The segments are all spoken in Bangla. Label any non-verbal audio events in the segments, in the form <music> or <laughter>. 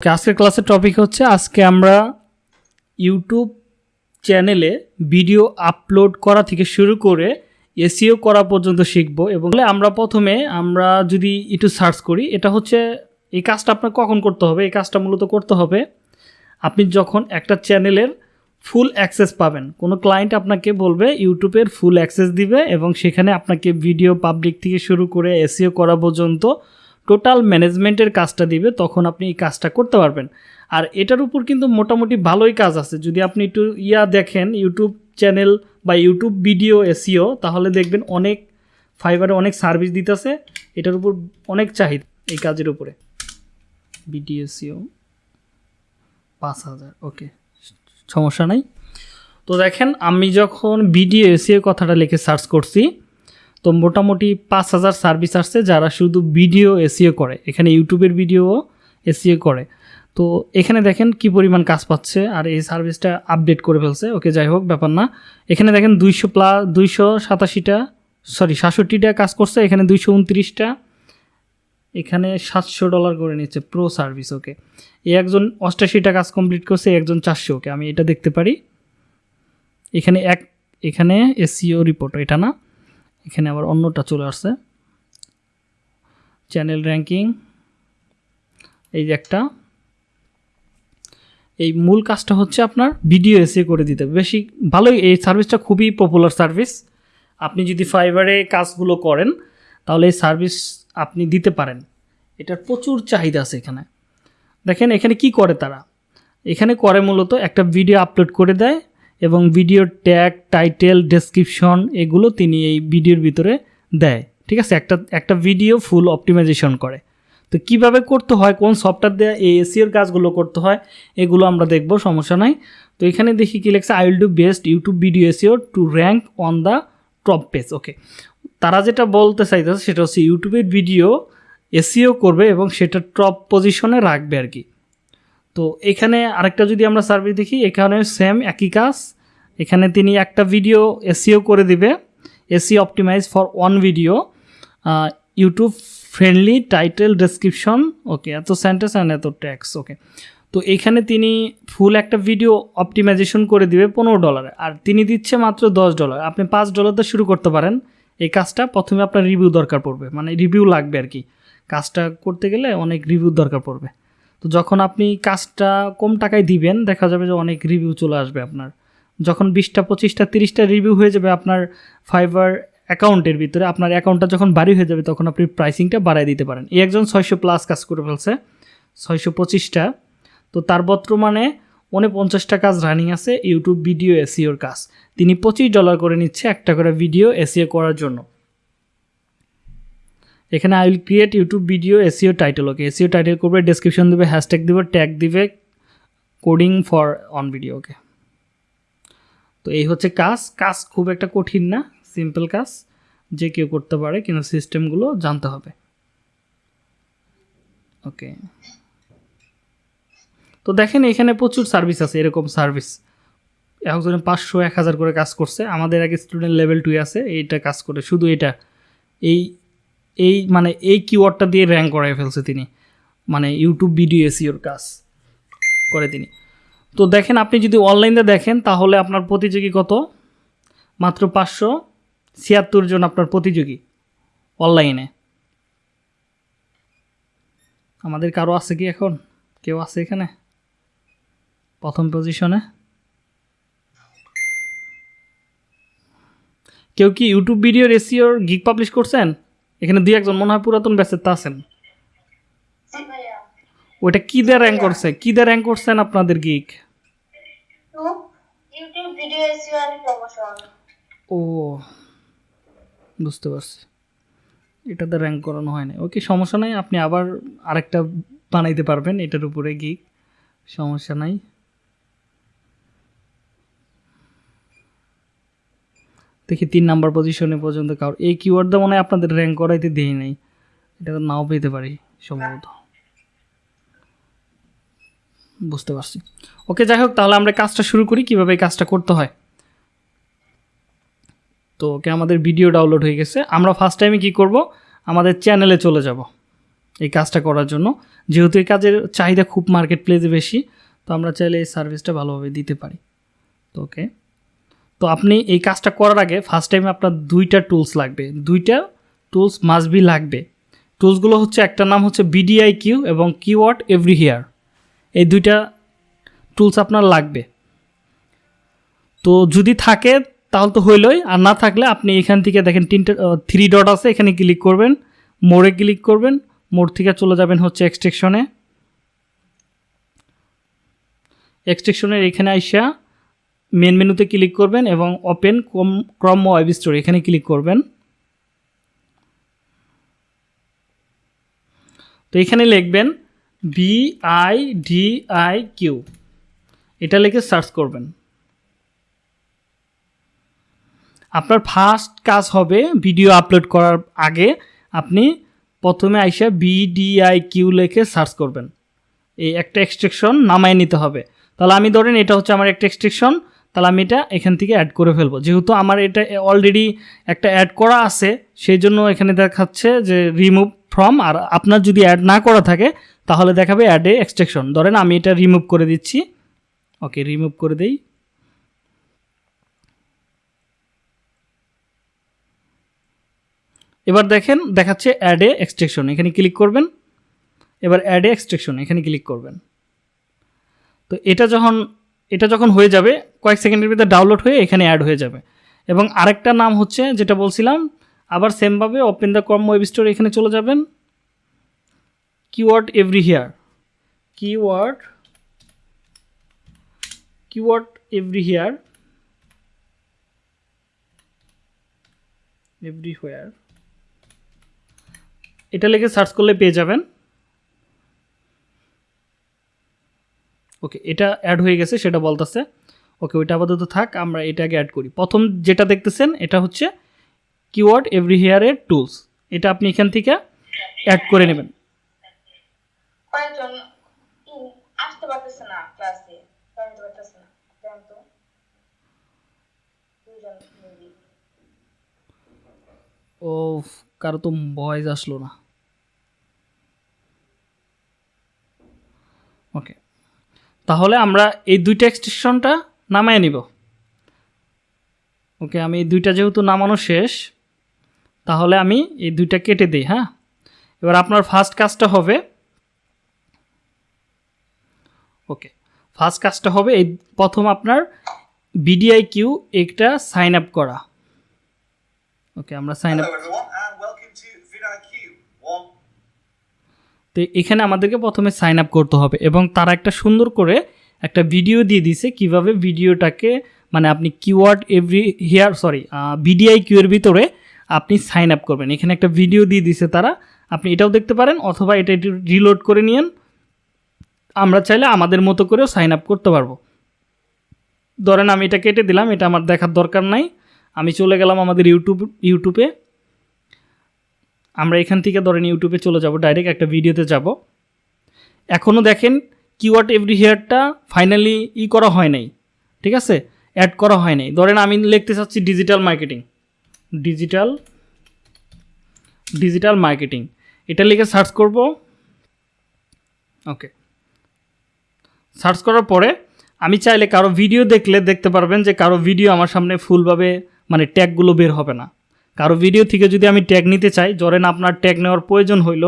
আজকের ক্লাসের টপিক হচ্ছে, আজকে আমরা ইউটিউব চ্যানেলে ভিডিও আপলোড করা থেকে শুরু করে এসিও করা পর্যন্ত শিখব এবং আমরা প্রথমে আমরা যদি একটু সার্চ করি, এটা হচ্ছে এই কাজটা আপনার কখন করতে হবে? এই কাজটা মূলত করতে হবে আপনি যখন একটা চ্যানেলের ফুল অ্যাক্সেস পাবেন, কোনো ক্লায়েন্ট আপনাকে বলবে ইউটিউবের ফুল অ্যাক্সেস দিবে এবং সেখানে আপনাকে ভিডিও পাবলিক থেকে শুরু করে এসিও করা পর্যন্ত টোটাল ম্যানেজমেন্টের কাজটা দিবে, তখন আপনি এই কাজটা করতে পারবেন। আর এটার উপর কিন্তু মোটামুটি ভালোই কাজ আছে। যদি আপনি একটু ইয়া দেখেন, ইউটিউব চ্যানেল বা ইউটিউব ভিডিও, এসিও, তাহলে দেখবেন অনেক ফাইবারে অনেক সার্ভিস দিতেছে। এটার উপর অনেক চাহিদা এই কাজের উপরে। ভিডিও, এসিও, পাঁচ হাজার, ওকে, সমস্যা নাই। তো দেখেন, আমি যখন ভিডিও, এসিও কথাটা লিখে সার্চ করছি তো মোটামুটি পাঁচ হাজার সার্ভিস আসছে যারা শুধু ভিডিও এসিও করে, এখানে ইউটিউবের ভিডিও এসিও করে। তো এখানে দেখেন কি পরিমাণ কাজ পাচ্ছে আর এই সার্ভিসটা আপডেট করে ফেলছে। ওকে, যাই হোক, ব্যাপার না। এখানে দেখেন দুইশো প্লাস দুইশো সাতাশিটা, সরি, সাতষট্টিটা কাজ করছে, এখানে দুইশো উনত্রিশটা। এখানে সাতশো ডলার করে নিচ্ছে প্রো সার্ভিস, ওকে। এই একজন অষ্টাশিটা কাজ কমপ্লিট করছে একজন চারশো, ওকে, আমি এটা দেখতে পারি। এখানে এক, এখানে এসিও রিপোর্ট, এটা না? এখানে আবার অন্যটা চলে আসছে। চ্যানেল র্যাঙ্কিং এই যে একটা। এই মূল কাজটা হচ্ছে আপনার ভিডিও এসে করে দিতে। বেশি ভালোই, এই সার্ভিসটা খুবই পপুলার সার্ভিস আপনি যদি ফাইবারে কাজগুলো করেন, তাহলে এই সার্ভিস আপনি দিতে পারেন। এটার প্রচুর চাহিদা আছে এখানে। দেখেন এখানে কি করে তারা? এখানে করে মূলত একটা ভিডিও আপলোড করে দেয়। এবং ভিডিওর ট্যাগ টাইটেল ডেসক্রিপশন এগুলো তিনি এই ভিডিওর ভিতরে দেয়। ঠিক আছে? একটা একটা ভিডিও ফুল অপটিমাইজেশন করে। তো কীভাবে করতে হয়? কোন সফটওয়্যার দেওয়া এই এসিওর কাজগুলো করতে হয়? এগুলো আমরা দেখব, সমস্যা নাই। তো এখানে দেখি কি লেখছে I will do best YouTube video SEO to rank on the top page okay তারা যেটা বলতে চাইতেছে, সেটা হচ্ছে ইউটিউবের ভিডিও এসিও করবে এবং সেটা টপ পজিশনে রাখবে আর কি। তো এখানে আরেকটা যদি আমরা সার্ভিস দেখি, এখানে সেম একই কাজ। এখানে তিনি একটা ভিডিও এসিও করে দিবে। SEO optimise for one video YouTube friendly title description okay এত সেন্টেন্স অ্যান্ড এত ট্যাক্স ওকে তো এখানে তিনি ফুল একটা ভিডিও অপটিমাইজেশন করে দিবে পনেরো ডলারে আর তিনি দিচ্ছে মাত্র দশ ডলার আপনি পাঁচ ডলার দিয়ে শুরু করতে পারেন। এই কাজটা প্রথমে আপনার রিভিউ দরকার পড়বে। মানে রিভিউ লাগবে আর কি। কাজটা করতে গেলে অনেক রিভিউ দরকার পড়বে। তো যখন আপনি কাজটা কম টাকায় দিবেন, দেখা যাবে যে অনেক রিভিউ চলে আসবে আপনার। যখন বিশটা, পঁচিশটা, তিরিশটা রিভিউ হয়ে যাবে আপনার ফাইবার অ্যাকাউন্টের ভিতরে, আপনার অ্যাকাউন্টটা যখন বাড়ি হয়ে যাবে, তখন আপনি প্রাইসিংটা বাড়ায় দিতে পারেন। এই একজন ছয়শো প্লাস কাজ করে ফেলছে, ছয়শো পঁচিশটা। তো তার বর্তমানে উনপঞ্চাশটা কাজ রানিং আছে ইউটিউব ভিডিও এসিওর কাজ। তিনি পঁচিশ ডলার করে নিচ্ছে একটা করে ভিডিও এসিও করার জন্য। এখানে I will create YouTube video SEO title okay SEO title করবে ডেসক্রিপশন দেবে হ্যাশট্যাগ দেবে ট্যাগ দিবে coding for on video okay তো এই হচ্ছে কাজ। কাজ খুব একটা কঠিন না সিম্পল কাজ, যে কেউ করতে পারে, কিন্তু সিস্টেমগুলো জানতে হবে। ওকে তো দেখেন, এখানে প্রচুর সার্ভিস আছে, এরকম সার্ভিস একজনে পাঁচশো, এক হাজার করে কাজ করছে। আমাদের আগে স্টুডেন্ট লেভেল টুয়ে আছে, এইটা কাজ করে, শুধু এটা। এই এই মানে এই কিওয়ার্ডটা দিয়ে র্যাঙ্ক করাই ফেলছে তিনি। মানে ইউটিউব ভিডিও এসিওর কাজ করে তিনি। তো দেখেন আপনি যদি অনলাইনে দেখেন তাহলে আপনার প্রতিযোগী কত? মাত্র পাঁচশো ছিয়াত্তর জন আপনার প্রতিযোগী অনলাইনে। আমাদের কারও আছে কি এখন? কেউ আছে এখানে? প্রথম পজিশনে কেউ কি ইউটিউব ভিডিও রেসিওর গিগ পাবলিশ করছেন? এখানে দুই একজন মনে হয় পুরাতন ব্যাচের তা আছেন ওইটা কী দিয়ে র্যাঙ্ক করছে? কী দিয়ে র্যাঙ্ক করছেন আপনাদের YouTube video SEO and promotion. ও, বুঝতে পারছি। এটাতে র্যাঙ্ক করানো হয় না ওকে, সমস্যা নাই, আপনি আবার আরেকটা বানাইতে পারবেন, এটার উপরে গিক সমস্যা নাই। দেখি তিন নাম্বার পজিশনে পর্যন্ত কারোর এই কিওয়ার্ডটা মনে হয় আপনাদের র্যাঙ্ক করাইতে দেই নাই। এটা নাও পেতে পারি, সম্ভবত। বুঝতে পারছি। ওকে, যাই হোক, তাহলে আমরা কাজটা শুরু করি, কীভাবে কাজটা করতে হয়। তো ওকে, আমাদের ভিডিও ডাউনলোড হয়ে গেছে। আমরা ফার্স্ট টাইমে কি করব? আমাদের চ্যানেলে চলে যাব এই কাজটা করার জন্য। যেহেতু এই কাজের চাহিদা খুব মার্কেট প্লেসে বেশি, তো আমরা চাইলে এই সার্ভিসটা ভালোভাবে দিতে পারি। তো ওকে, তো আপনি এই কাজটা করার আগে ফার্স্ট টাইমে আপনার দুইটা টুলস লাগবে। দুইটা টুলস মাস্ট বি লাগবে। টুলসগুলো হচ্ছে একটা নাম হচ্ছে বিডিআই কিউ এবং কিওয়ার্ড এভরি হিয়ার এই দুইটা টুলস আপনার লাগবে। তো যদি থাকে, তাহলে তো হইলই। আর না থাকলে আপনি এখান থেকে দেখেন তিনটে থ্রি ডট আছে, এখানে ক্লিক করবেন, মোড়ে ক্লিক করবেন, মোড় থেকে চলে যাবেন হচ্ছে এক্সটেকশনে এক্সট্রেকশনের এখানে আইসা মেন মেনুতে ক্লিক করবেন এবং ওপেন কম ক্রম ওয়েব স্টোর এখানে ক্লিক করবেন। তো এখানে লিখবেন B I D I Q এটা লিখে সার্চ করবেন। আপনার ফার্স্ট কাজ হবে ভিডিও আপলোড করার আগে আপনি প্রথমে আইসা বিডিআই কিউ লিখে সার্চ করবেন। এই একটা এক্সট্রেকশন নামায় নিতে হবে। তাহলে আমি ধরেন এটা হচ্ছে আমার একটা এক্সট্রেকশন তাহলে আমি এটা এখান থেকে অ্যাড করে ফেলব। যেহেতু আমার এটা অলরেডি একটা অ্যাড করা আছে, সেই জন্য এখানে দেখাচ্ছে যে রিমুভ ফ্রম আর আপনার যদি অ্যাড না করা থাকে তাহলে দেখাবে অ্যাডে এক্সট্রেকশন ধরেন আমি এটা রিমুভ করে দিচ্ছি। ওকে রিমুভ করে দেই। এবার দেখেন, দেখাচ্ছে অ্যাডে এক্সট্রেকশন এখানে ক্লিক করবেন। এবার অ্যাডে এক্সট্রেকশন এখানে ক্লিক করবেন। তো এটা যখন এটা যখন হয়ে যাবে, কয়েক সেকেন্ডের ভিতরে ডাউনলোড হয়ে এখানে অ্যাড হয়ে যাবে। এবং আরেকটা নাম হচ্ছে, যেটা বলছিলাম, আবার সেমভাবে open the com web store এখানে চলে যাবেন। Keyword everywhere keyword keyword everywhere everywhere এটা লিখে সার্চ করলে পেয়ে যাবেন। ওকে এটা অ্যাড হয়ে গেছে, সেটা বলতেছে। ওকে ওইটা আপাতত থাক, আমরা এটাকে অ্যাড করি। প্রথম যেটা দেখতেছেন, এটা হচ্ছে কিওয়ার্ড এভরি হেয়ারের টুলস এটা আপনি এখান থেকে অ্যাড করে নেবেন। কয়েকজন আসতে পারতেছে না ক্লাসে জানতে পারতেছে না। জান তো? ও কারও তো ভয়েস আসলো না। ওকে তাহলে আমরা এই দুইটা এক্সটেনশনটা নামায় নিব। ওকে আমি এই দুইটা যেহেতু নামানো শেষ, তাহলে আমি এই দুইটা কেটে দিই হ্যাঁ? এবার আপনার ফার্স্ট কাজটা হবে ওকে ফার্স্ট কাজটা হবে এই প্রথম আপনার বিডিআই কিউ একটা সাইন আপ করা। ওকে আমরা সাইন আপ তো এখানে আমাদেরকে প্রথমে সাইন আপ করতে হবে এবং তারা একটা সুন্দর করে একটা ভিডিও দিয়ে দিছে কীভাবে ভিডিওটাকে মানে আপনি keyword everywhere sorry vidIQ এর ভিতরে আপনি সাইন আপ করবেন। এখানে একটা ভিডিও দিয়ে দিছে তারা। আপনি এটাও দেখতে পারেন অথবা এটা একটু রিলোড করে নিয়েন। আমরা চাইলে আমাদের মতো করেও সাইন আপ করতে পারব। ধরেন আমি এটা কেটে দিলাম, এটা আমার দেখার দরকার নাই। আমি চলে গেলাম আমাদের ইউটিউব ইউটিউবে আমরা এখান থেকে ধরেন ইউটিউবে চলে যাব ডাইরেক্ট একটা ভিডিওতে যাব। এখনও দেখেন কিওয়ার্ড এভরি হেয়ারটা ফাইনালি ই করা হয় নাই, ঠিক আছে? অ্যাড করা হয় নাই। ধরেন আমি লিখতে চাচ্ছি digital marketing digital digital marketing এটা লিখে সার্চ করব। ওকে সার্চ করার পরে আমি চাইলে কারও ভিডিও দেখলে দেখতে পারবেন যে কারও ভিডিও আমার সামনে ফুলভাবে মানে ট্যাগগুলো বের হবে না। কারও ভিডিও থেকে যদি আমি ট্যাগ নিতে চাই ধরেন আপনার ট্যাগ নেওয়ার প্রয়োজন হইল,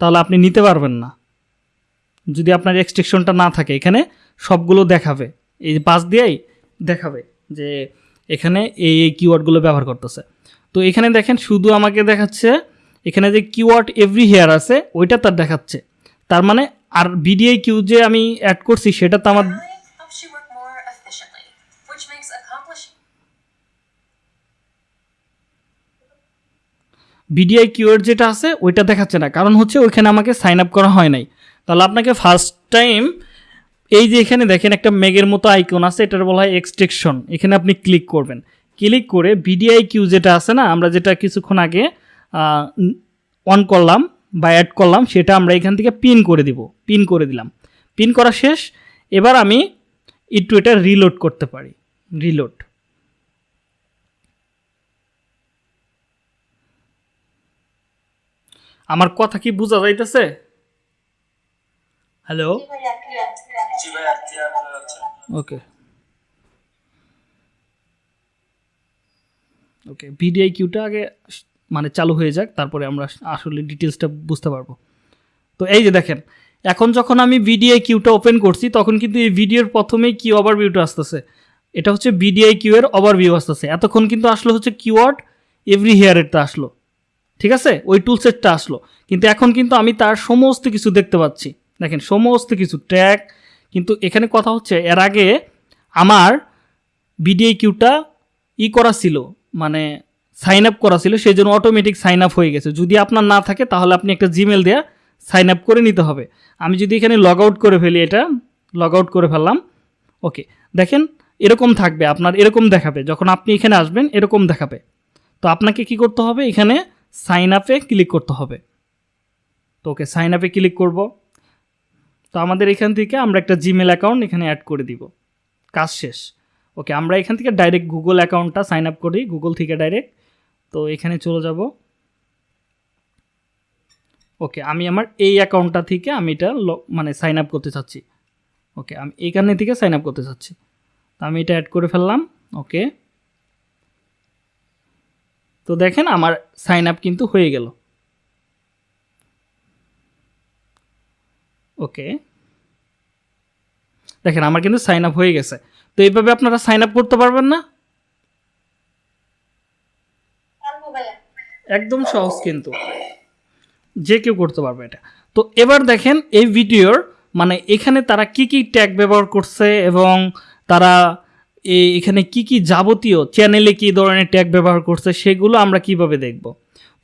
তাহলে আপনি নিতে পারবেন না। যদি আপনার এক্সটেকশনটা না থাকে, এখানে সবগুলো দেখাবে। এই পাশ দিয়েই দেখাবে যে এখানে এই এই কিওয়ার্ডগুলো ব্যবহার করতেছে। তো এখানে দেখেন, শুধু আমাকে দেখাচ্ছে, এখানে যে কিওয়ার্ড এভরি হেয়ার আছে, ওইটা তার দেখাচ্ছে। তার মানে আর বিডিআই কিউ যে আমি অ্যাড করছি সেটা তো আমার বিডিআই কিওয়ার্ড যেটা আছে ওইটা দেখাচ্ছে না। কারণ হচ্ছে ওইখানে আমাকে সাইন আপ করা হয় নাই। তাহলে আপনাকে ফার্স্ট টাইম এই যে এখানে দেখেন একটা মেগের মতো আইকন আছে এটার বলা হয় এক্সট্রেকশন এখানে আপনি ক্লিক করবেন। ক্লিক করে বিডিআই কিউ যেটা আছে না আমরা যেটা কিছুক্ষণ আগে অন করলাম বা অ্যাড করলাম সেটা আমরা এখান থেকে পিন করে দিব। পিন করে দিলাম। পিন করা শেষ। এবার আমি একটু এটা রিলোড করতে পারি। রিলোড আমার কথা কি বোঝা যাইতেছে? হ্যালো হয়ে ওকে ওকে ভিডিআই কিউটা আগে মানে চালু হয়ে যাক, তারপরে আমরা আসলে ডিটেলসটা বুঝতে পারব। তো এই যে দেখেন, এখন যখন আমি ভিডিআই কিউটা ওপেন করছি, তখন কিন্তু এই ভিডিওর প্রথমেই কি ওভারভিউটা আসতেছে। এটা হচ্ছে ভিডিআই কিউ এর ওভারভিউ আসতেছে। এতক্ষণ কিন্তু আসলো হচ্ছে কিওয়ার্ড এভরি হেয়ারেরটা আসলো। ঠিক আছে? ওই টুলসেটটা আসলো। কিন্তু এখন কিন্তু আমি তার সমস্ত কিছু দেখতে পাচ্ছি। দেখেন, সমস্ত কিছু ট্র্যাক কিন্তু এখানে কথা হচ্ছে, এর আগে আমার বিডিআই কিউটা ই করা ছিল। মানে সাইন আপ করা ছিল সেই জন্য অটোমেটিক সাইন আপ হয়ে গেছে। যদি আপনার না থাকে, তাহলে আপনি একটা জিমেল দেওয়া সাইন আপ করে নিতে হবে। আমি যদি এখানে লগ আউট করে ফেলি এটা লগ আউট করে ফেললাম ওকে দেখেন, এরকম থাকবে, আপনার এরকম দেখাবে। যখন আপনি এখানে আসবেন, এরকম দেখাবে। তো আপনাকে কি করতে হবে? এখানে সাইন আপে ক্লিক করতে হবে। তো ওকে সাইন আপে ক্লিক করব। তো আমাদের এখান থেকে আমরা একটা জিমেল অ্যাকাউন্ট এখানে অ্যাড করে দিব। কাজ শেষ। ওকে, আমরা এখান থেকে ডাইরেক্ট গুগল অ্যাকাউন্টটা সাইন আপ করি। গুগল থেকে ডাইরেক্ট তো এখানে চলে যাব। ওকে, আমি আমার এই অ্যাকাউন্টটা থেকে আমি এটা মানে সাইন আপ করতে চাচ্ছি। ওকে, আমি এখানে থেকে সাইন আপ করতে চাচ্ছি। তো আমি এটা অ্যাড করে ফেললাম, ওকে। তো দেখেন আমার সাইন আপ কিন্তু হয়ে গেল। ওকে। দেখেন আমার কিন্তু সাইন আপ হয়ে গেছে। তো এইভাবে আপনারা সাইন আপ করতে পারবেন না পারব ভাইয়া একদম সহজ কিন্তু। যে কেউ করতে পারবে এটা। তো এবার দেখেন এই ভিডিওর মানে এখানে তারা কি কি ট্যাগ ব্যবহার করছে এবং তারা এখানে কি কি যাবতীয় চ্যানেলে কি ধরনের ট্যাগ ব্যবহার করছে সেগুলো আমরা কীভাবে দেখব।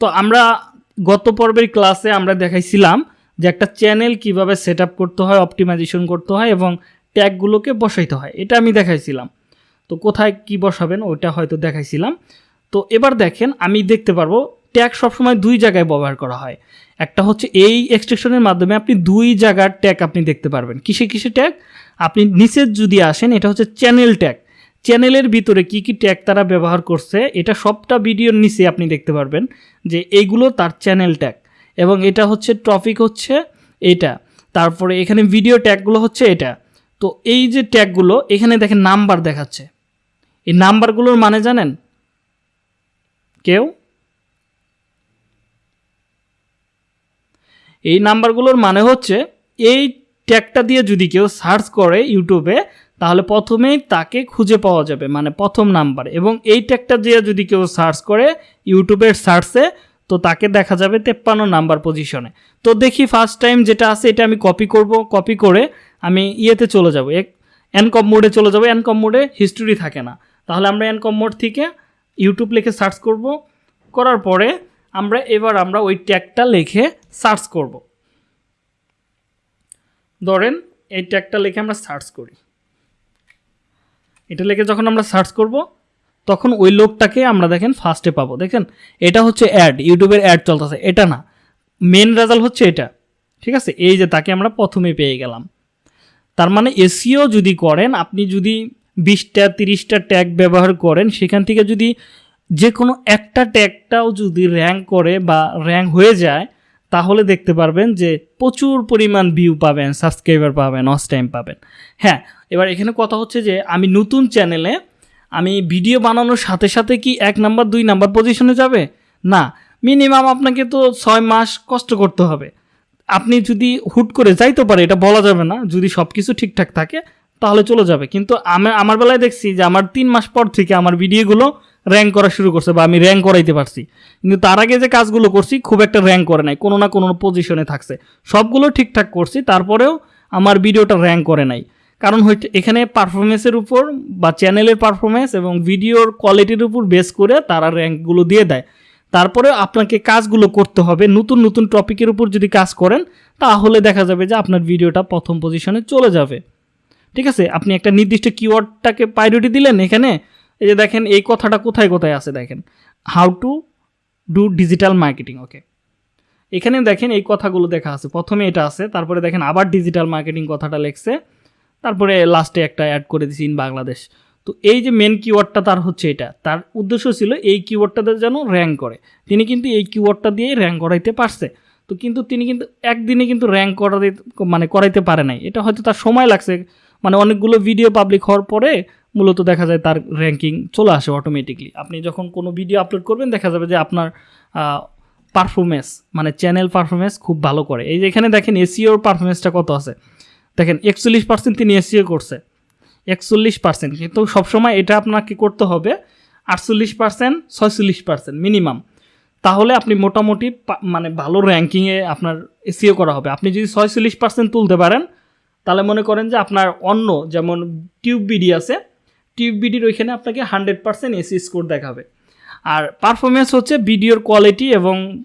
তো আমরা গত পর্বের ক্লাসে আমরা দেখাইছিলাম যে একটা চ্যানেল কীভাবে সেট করতে হয় অপটিমাইজেশন করতে হয় এবং ট্যাগগুলোকে বসাইতে হয়। এটা আমি দেখাইছিলাম। তো কোথায় কি বসাবেন ওইটা হয়তো দেখাইছিলাম। তো এবার দেখেন, আমি দেখতে পারব, ট্যাগ সবসময় দুই জায়গায় ব্যবহার করা হয়। একটা হচ্ছে এই এক্সটেনশনের মাধ্যমে আপনি দুই জায়গার ট্যাগ আপনি দেখতে পারবেন। কিসে কিসে ট্যাগ আপনি নিচের যদি আসেন, এটা হচ্ছে চ্যানেল ট্যাগ চ্যানেলের ভিতরে কি কি ট্যাগ তারা ব্যবহার করছে, এটা সবটা ভিডিওর নিচে আপনি দেখতে পারবেন যে এইগুলো তার চ্যানেল ট্যাগ এবং এটা হচ্ছে টপিক হচ্ছে এটা। তারপরে এখানে ভিডিও ট্যাগগুলো হচ্ছে এটা। তো এই যে ট্যাগগুলো এখানে দেখেন নাম্বার দেখাচ্ছে। এই নাম্বারগুলোর মানে জানেন? কেউ? এই নাম্বারগুলোর মানে হচ্ছে, এই ট্যাগটা দিয়ে যদি কেউ সার্চ করে ইউটিউবে, তাহলে প্রথমেই তাকে খুঁজে পাওয়া যাবে মানে প্রথম নাম্বার। এবং এই ট্যাগটা দিয়ে যদি কেউ সার্চ করে ইউটিউবের সার্চে, তো তাকে দেখা যাবে তেপ্পান্ন নাম্বার পজিশনে। তো দেখি ফার্স্ট টাইম যেটা আছে, এটা আমি কপি করব কপি করে আমি ইয়েতে চলে যাব। এক, এনকম মোডে চলে যাব। এনকম মোডে হিস্টোরি থাকে না। তাহলে আমরা এনকম মোড থেকে ইউটিউব লিখে সার্চ করব। করার পরে আমরা এবার আমরা ওই ট্যাগটা লিখে সার্চ করব। ধরেন এই ট্যাগটা লিখে আমরা সার্চ করি। এটা লিখে যখন আমরা সার্চ করব, তখন ওই লোকটাকে আমরা দেখেন ফার্স্টে পাবো। দেখেন, এটা হচ্ছে অ্যাড ইউটিউবের অ্যাড চলতেছে। এটা না মেন রেজাল্ট হচ্ছে এটা। ঠিক আছে? এই যে তাকে আমরা প্রথমে পেয়ে গেলাম। তার মানে এসিও যদি করেন, আপনি যদি বিশটা, তিরিশটা ট্যাগ ব্যবহার করেন, সেখান থেকে যদি যে কোনো একটা ট্যাগটাও যদি র্যাঙ্ক করে বা র্যাঙ্ক হয়ে যায়, তাহলে দেখতে পারবেন যে প্রচুর পরিমাণ ভিউ পাবেন সাবস্ক্রাইবার পাবেন অস টাইম পাবেন। হ্যাঁ এবার এখানে কথা হচ্ছে যে আমি নতুন চ্যানেলে আমি ভিডিও বানানোর সাথে সাথে কি এক নাম্বার দুই নাম্বার পজিশনে যাবে? না মিনিমাম আপনাকে তো ছয় মাস কষ্ট করতে হবে। আপনি যদি হুট করে যাইতে পারে, এটা বলা যাবে না, যদি সব কিছু ঠিকঠাক থাকে তাহলে চলে যাবে। কিন্তু আমি, আমার বেলায় দেখছি যে আমার তিন মাস পর থেকে আমার ভিডিওগুলো র্যাঙ্ক করা শুরু করছে বা আমি র্যাঙ্ক করাইতে পারছি। কিন্তু তার আগে যে কাজগুলো করছি খুব একটা র্যাঙ্ক করে নাই, কোনো না কোনো পজিশনে থাকছে। সবগুলো ঠিকঠাক করছি, তারপরেও আমার ভিডিওটা র্যাঙ্ক করে নাই। কারণ হচ্ছে এখানে পারফরমেন্সের উপর বা চ্যানেলের পারফরমেন্স এবং ভিডিওর কোয়ালিটির উপর বেস করে তারা র্যাঙ্কগুলো দিয়ে দেয়। তারপরে আপনাকে কাজগুলো করতে হবে, নতুন নতুন টপিকের উপর যদি কাজ করেন, তাহলে দেখা যাবে যে আপনার ভিডিওটা প্রথম পজিশনে চলে যাবে। ঠিক আছে? আপনি একটা নির্দিষ্ট কিওয়ার্ডটাকে প্রায়োরিটি দিলেন এখানে, এই যে দেখেন, এই কথাটা কোথায় কোথায় আছে দেখেন। How to do digital marketing okay এখানে দেখেন এই কথাগুলো দেখা আছে। প্রথমে এটা আছে, তারপরে দেখেন আবার ডিজিটাল মার্কেটিং কথাটা লেখছে। তারপরে লাস্টে একটা অ্যাড করে দিছি ইন বাংলাদেশ। তো এই যে মেন কিওয়ার্ডটা তার হচ্ছে এটা। তার উদ্দেশ্য ছিল এই কিওয়ার্ডটাতে যেন র্যাঙ্ক করে। তিনি কিন্তু এই কিওয়ার্ডটা দিয়েই র্যাঙ্ক করাইতে পারছে। তো কিন্তু তিনি কিন্তু একদিনে কিন্তু র্যাঙ্ক করাতে মানে করাইতে পারে নাই। এটা হয়তো তার সময় লাগছে। মানে অনেকগুলো ভিডিও পাবলিক হওয়ার পরে মূলত দেখা যায় তার র্যাঙ্কিং চলে আসে অটোমেটিকলি আপনি যখন কোনো ভিডিও আপলোড করবেন, দেখা যাবে যে আপনার পারফরমেন্স মানে চ্যানেল পারফরমেন্স খুব ভালো করে। এই যে এখানে দেখেন এসিওর পারফরমেন্সটা কত আছে? দেখেন একচল্লিশ পার্সেন্ট তিনি এসিও করছে। একচল্লিশ পার্সেন্ট কিন্তু সবসময় এটা আপনাকে করতে হবে আটচল্লিশ পার্সেন্ট ছয়চল্লিশ পার্সেন্ট মিনিমাম তাহলে আপনি মোটামুটি মানে ভালো র্যাঙ্কিংয়ে আপনার এসিও করা হবে। আপনি যদি ছয়চল্লিশ পার্সেন্ট তুলতে পারেন তাহলে মনে করেন যে আপনার অন্য যেমন টিউব বিডি আছে, টিউব বিডির ওইখানে আপনাকে হান্ড্রেড পার্সেন্ট এসি স্কোর দেখাবে। আর পারফরমেন্স হচ্ছে ভিডিওর কোয়ালিটি এবং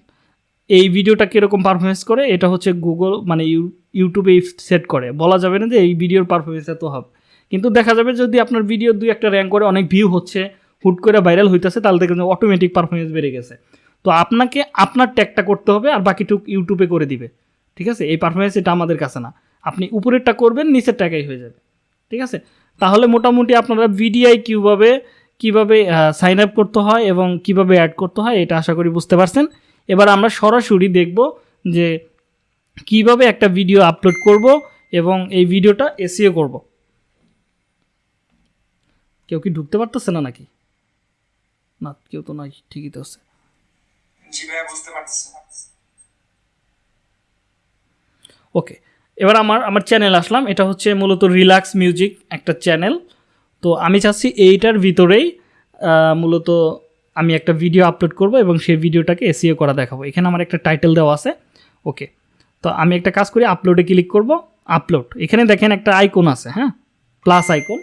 এই ভিডিওটা কীরকম পারফরমেন্স করে, এটা হচ্ছে গুগল মানে ইউ- ইউটিউবে সেট করে। বলা যাবে না যে এই ভিডিওর পারফরমেন্স এত হবে। কিন্তু দেখা যাবে যদি আপনার ভিডিও দুই একটা র্যাঙ্ক করে অনেক ভিউ হচ্ছে, হুট করে ভাইরাল হইতেছে, তাহলে দেখবেন অটোমেটিক পারফরমেন্স বেড়ে গেছে। তো আপনাকে আপনার ট্যাগটা করতে হবে আর বাকিটুক ইউটিউবে করে দিবে। ঠিক আছে? এই পারফরমেন্স এটা আমাদের কাছে না। আপনি উপরেরটা করবেন নিচের ট্যাগাই হয়ে যাবে। ঠিক আছে? তাহলে মোটামুটি আপনারা ভিডিআই কীভাবে কীভাবে সাইন আপ করতে হয় এবং কীভাবে অ্যাড করতে হয় এটা আশা করি বুঝতে পারছেন। এবার আমরা সরাসরি দেখব যে কীভাবে একটা ভিডিও আপলোড করব এবং এই ভিডিওটা এসিও করব। কেউ কি ঢুকতে পারতেছে না নাকি? না কেউ তো নয় ঠিকই তো আছে। ওকে এবার আমার আমার চ্যানেল আসলাম। এটা হচ্ছে মূলত রিল্যাক্স মিউজিক একটা চ্যানেল তো আমি চাচ্ছি এইটার ভিতরেই মূলত আমি একটা ভিডিও আপলোড করব এবং সেই ভিডিওটাকে এসিও করা দেখাবো। এখানে আমার একটা টাইটেল দেওয়া আছে। ওকে তো আমি একটা কাজ করি আপলোডে ক্লিক করব আপলোড এখানে দেখেন একটা আইকন আছে হ্যাঁ? প্লাস আইকন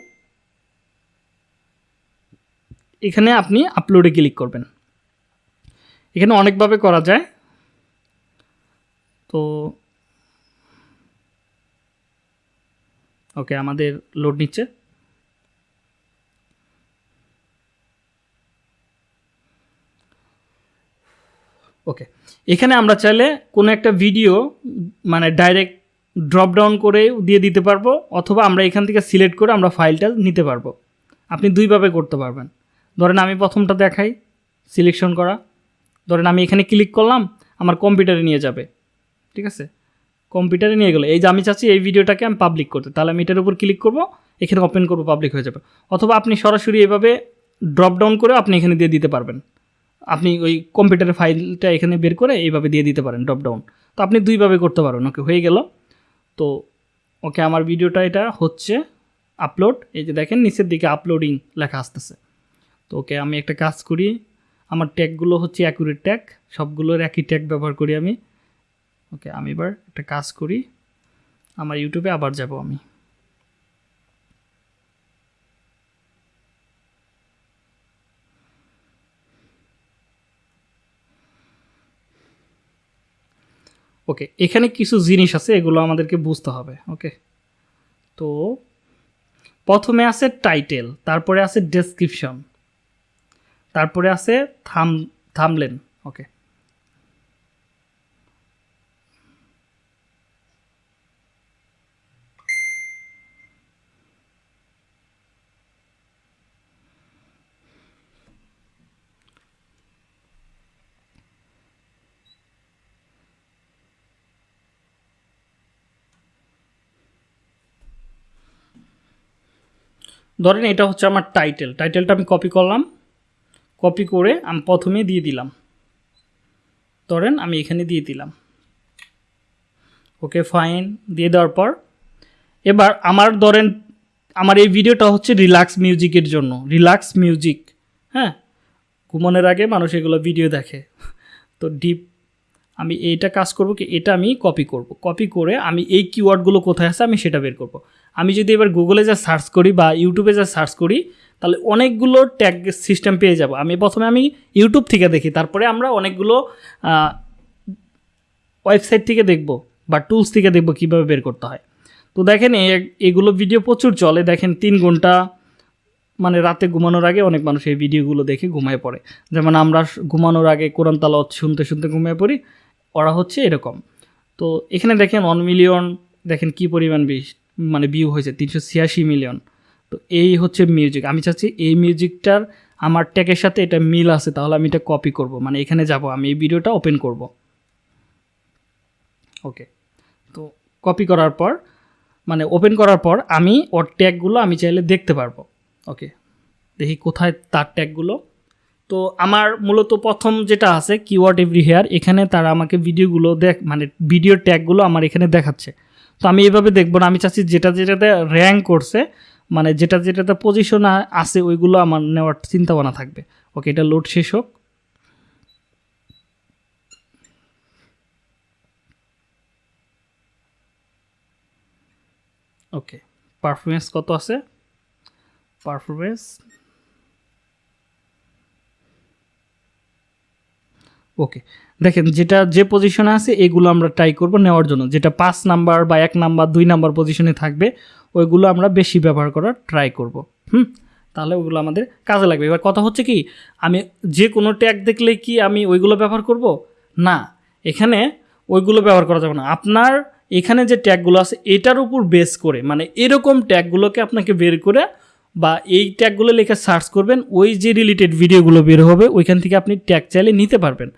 এখানে আপনি আপলোডে ক্লিক করবেন। এখানে অনেকভাবে করা যায়। তো ওকে, আমাদের লোড নিচ্ছে। ওকে, এখানে আমরা চাইলে কোনো একটা ভিডিও মানে ডাইরেক্ট ড্রপ ডাউন করে দিয়ে দিতে পারব, অথবা আমরা এখান থেকে সিলেক্ট করে আমরা ফাইলটা নিতে পারব। আপনি দুইভাবে করতে পারবেন। ধরেন আমি প্রথমটা দেখাই সিলেকশন করা। ধরেন আমি এখানে ক্লিক করলাম, আমার কম্পিউটারে নিয়ে যাবে। ঠিক আছে? কম্পিউটারে নিয়ে গেলো। এই যে আমি চাচ্ছি এই ভিডিওটাকে আমি পাবলিক করতে। তাহলে আমি এটার উপর ক্লিক করব, এখানে ওপেন করব পাবলিক হয়ে যাবে। অথবা আপনি সরাসরি এভাবে ড্রপ ডাউন করে আপনি এখানে দিয়ে দিতে পারবেন। আপনি ওই কম্পিউটারের ফাইলটা এখানে বের করে এইভাবে দিয়ে দিতে পারেন ড্রপ ডাউন তো আপনি দুইভাবে করতে পারেন ওকে, হয়ে গেল। তো ওকে, আমার ভিডিওটা এটা হচ্ছে আপলোড এই যে দেখেন, নিচের দিকে আপলোডিং লেখা আসতেছে। তো ওকে, আমি একটা কাজ করি। আমার ট্যাগগুলো হচ্ছে অ্যাকুরেট ট্যাগ সবগুলোর একই ট্যাগ ব্যবহার করি আমি। ওকে, আমি এবার একটা কাজ করি। আমার ইউটিউবে আবার যাব আমি। ওকে, এখানে কিছু জিনিস আছে, এগুলো আমাদেরকে বুঝতে হবে, ওকে? তো, প্রথমে আছে টাইটেল তারপরে আছে ডেসক্রিপশন তারপরে আছে থাম থামলেন ওকে? ধরেন এটা হচ্ছে আমার টাইটেল টাইটেলটা আমি কপি করলাম কপি করে আমি প্রথমে দিয়ে দিলাম। ধরেন আমি এখানে দিয়ে দিলাম। ওকে ফাইন দিয়ে দেওয়ার পর এবার আমার ধরেন আমার এই ভিডিওটা হচ্ছে রিল্যাক্স মিউজিকের জন্য রিল্যাক্স মিউজিক হ্যাঁ? ঘুমানোর আগে মানুষ এগুলো ভিডিও দেখে। তো ডিপ আমি এইটা কাজ করব কি? এটা আমি কপি করব। কপি করে আমি এই কিওয়ার্ডগুলো কোথায় আছে আমি সেটা বের করব। আমি যদি এবার গুগলে যা সার্চ করি বা ইউটিউবে যা সার্চ করি, তাহলে অনেকগুলো ট্যাগ সিস্টেম পেয়ে যাব। আমি প্রথমে আমি ইউটিউব থেকে দেখি, তারপরে আমরা অনেকগুলো ওয়েবসাইট থেকে দেখব বা টুলস থেকে দেখব কীভাবে বের করতে হয়। তো দেখেন এগুলো ভিডিও প্রচুর চলে। দেখেন তিন ঘণ্টা মানে রাতে ঘুমানোর আগে অনেক মানুষ এই ভিডিওগুলো দেখে ঘুমায় পড়ে। যেমন আমরা ঘুমানোর আগে কোরআন তালাওয়াত শুনতে শুনতে ঘুমিয়ে পড়ি, ওরা হচ্ছে এরকম। তো এখানে দেখেন ওয়ান মিলিয়ন দেখেন কি পরিমাণ বিশ মানে ভিউ হয়েছে তিনশো ছিয়াশি মিলিয়ন। তো এই হচ্ছে মিউজিক। আমি চাচ্ছি এই মিউজিকটার আমার ট্যাগের সাথে এটা মিল আছে, তাহলে আমি এটা কপি করব। মানে এখানে যাব, আমি এই ভিডিওটা ওপেন করব। ওকে তো কপি করার পর মানে ওপেন করার পর আমি ওর ট্যাগগুলো আমি চাইলে দেখতে পারব। ওকে দেখি কোথায় তার ট্যাগগুলো। তো আমার মূলত প্রথম যেটা আছে কিওয়ার্ড এভরি হেয়ার এখানে তারা আমাকে ভিডিওগুলো দেখ মানে ভিডিও ট্যাগগুলো আমার এখানে দেখাচ্ছে। তো আমি এভাবে দেখব না। আমি চাচ্ছি যেটা যেটাতে র্যাঙ্ক করছে মানে যেটা যেটাতে পজিশন আছে, ওইগুলো আমার নেওয়ার চিন্তা ভাবনা থাকবে। ওকে এটা লোড শেষ হোক। ওকে পারফরমেন্স কত আছে? পারফরমেন্স ওকে দেখেন যেটা যে পজিশনে আছে, এগুলো আমরা ট্রাই করব নেওয়ার জন্য। যেটা পাঁচ নাম্বার বা এক নাম্বার দুই নাম্বার পজিশনে থাকবে, ওইগুলো আমরা বেশি ব্যবহার করার ট্রাই করব। হুম? তাহলে ওগুলো আমাদের কাজে লাগবে। এবার কথা হচ্ছে কি, আমি যে কোনো ট্যাগ দেখলে কি আমি ওইগুলো ব্যবহার করব? না। এখানে ওইগুলো ব্যবহার করা যাবে না। আপনার এখানে যে ট্যাগগুলো আছে, এটার উপর বেস করে মানে এরকম ট্যাগগুলোকে আপনাকে বের করে বা এই ট্যাগগুলো লেখা সার্চ করবেন, ওই যে রিলেটেড ভিডিওগুলো বের হবে, ওইখান থেকে আপনি ট্যাগ চাইলে নিতে পারবেন।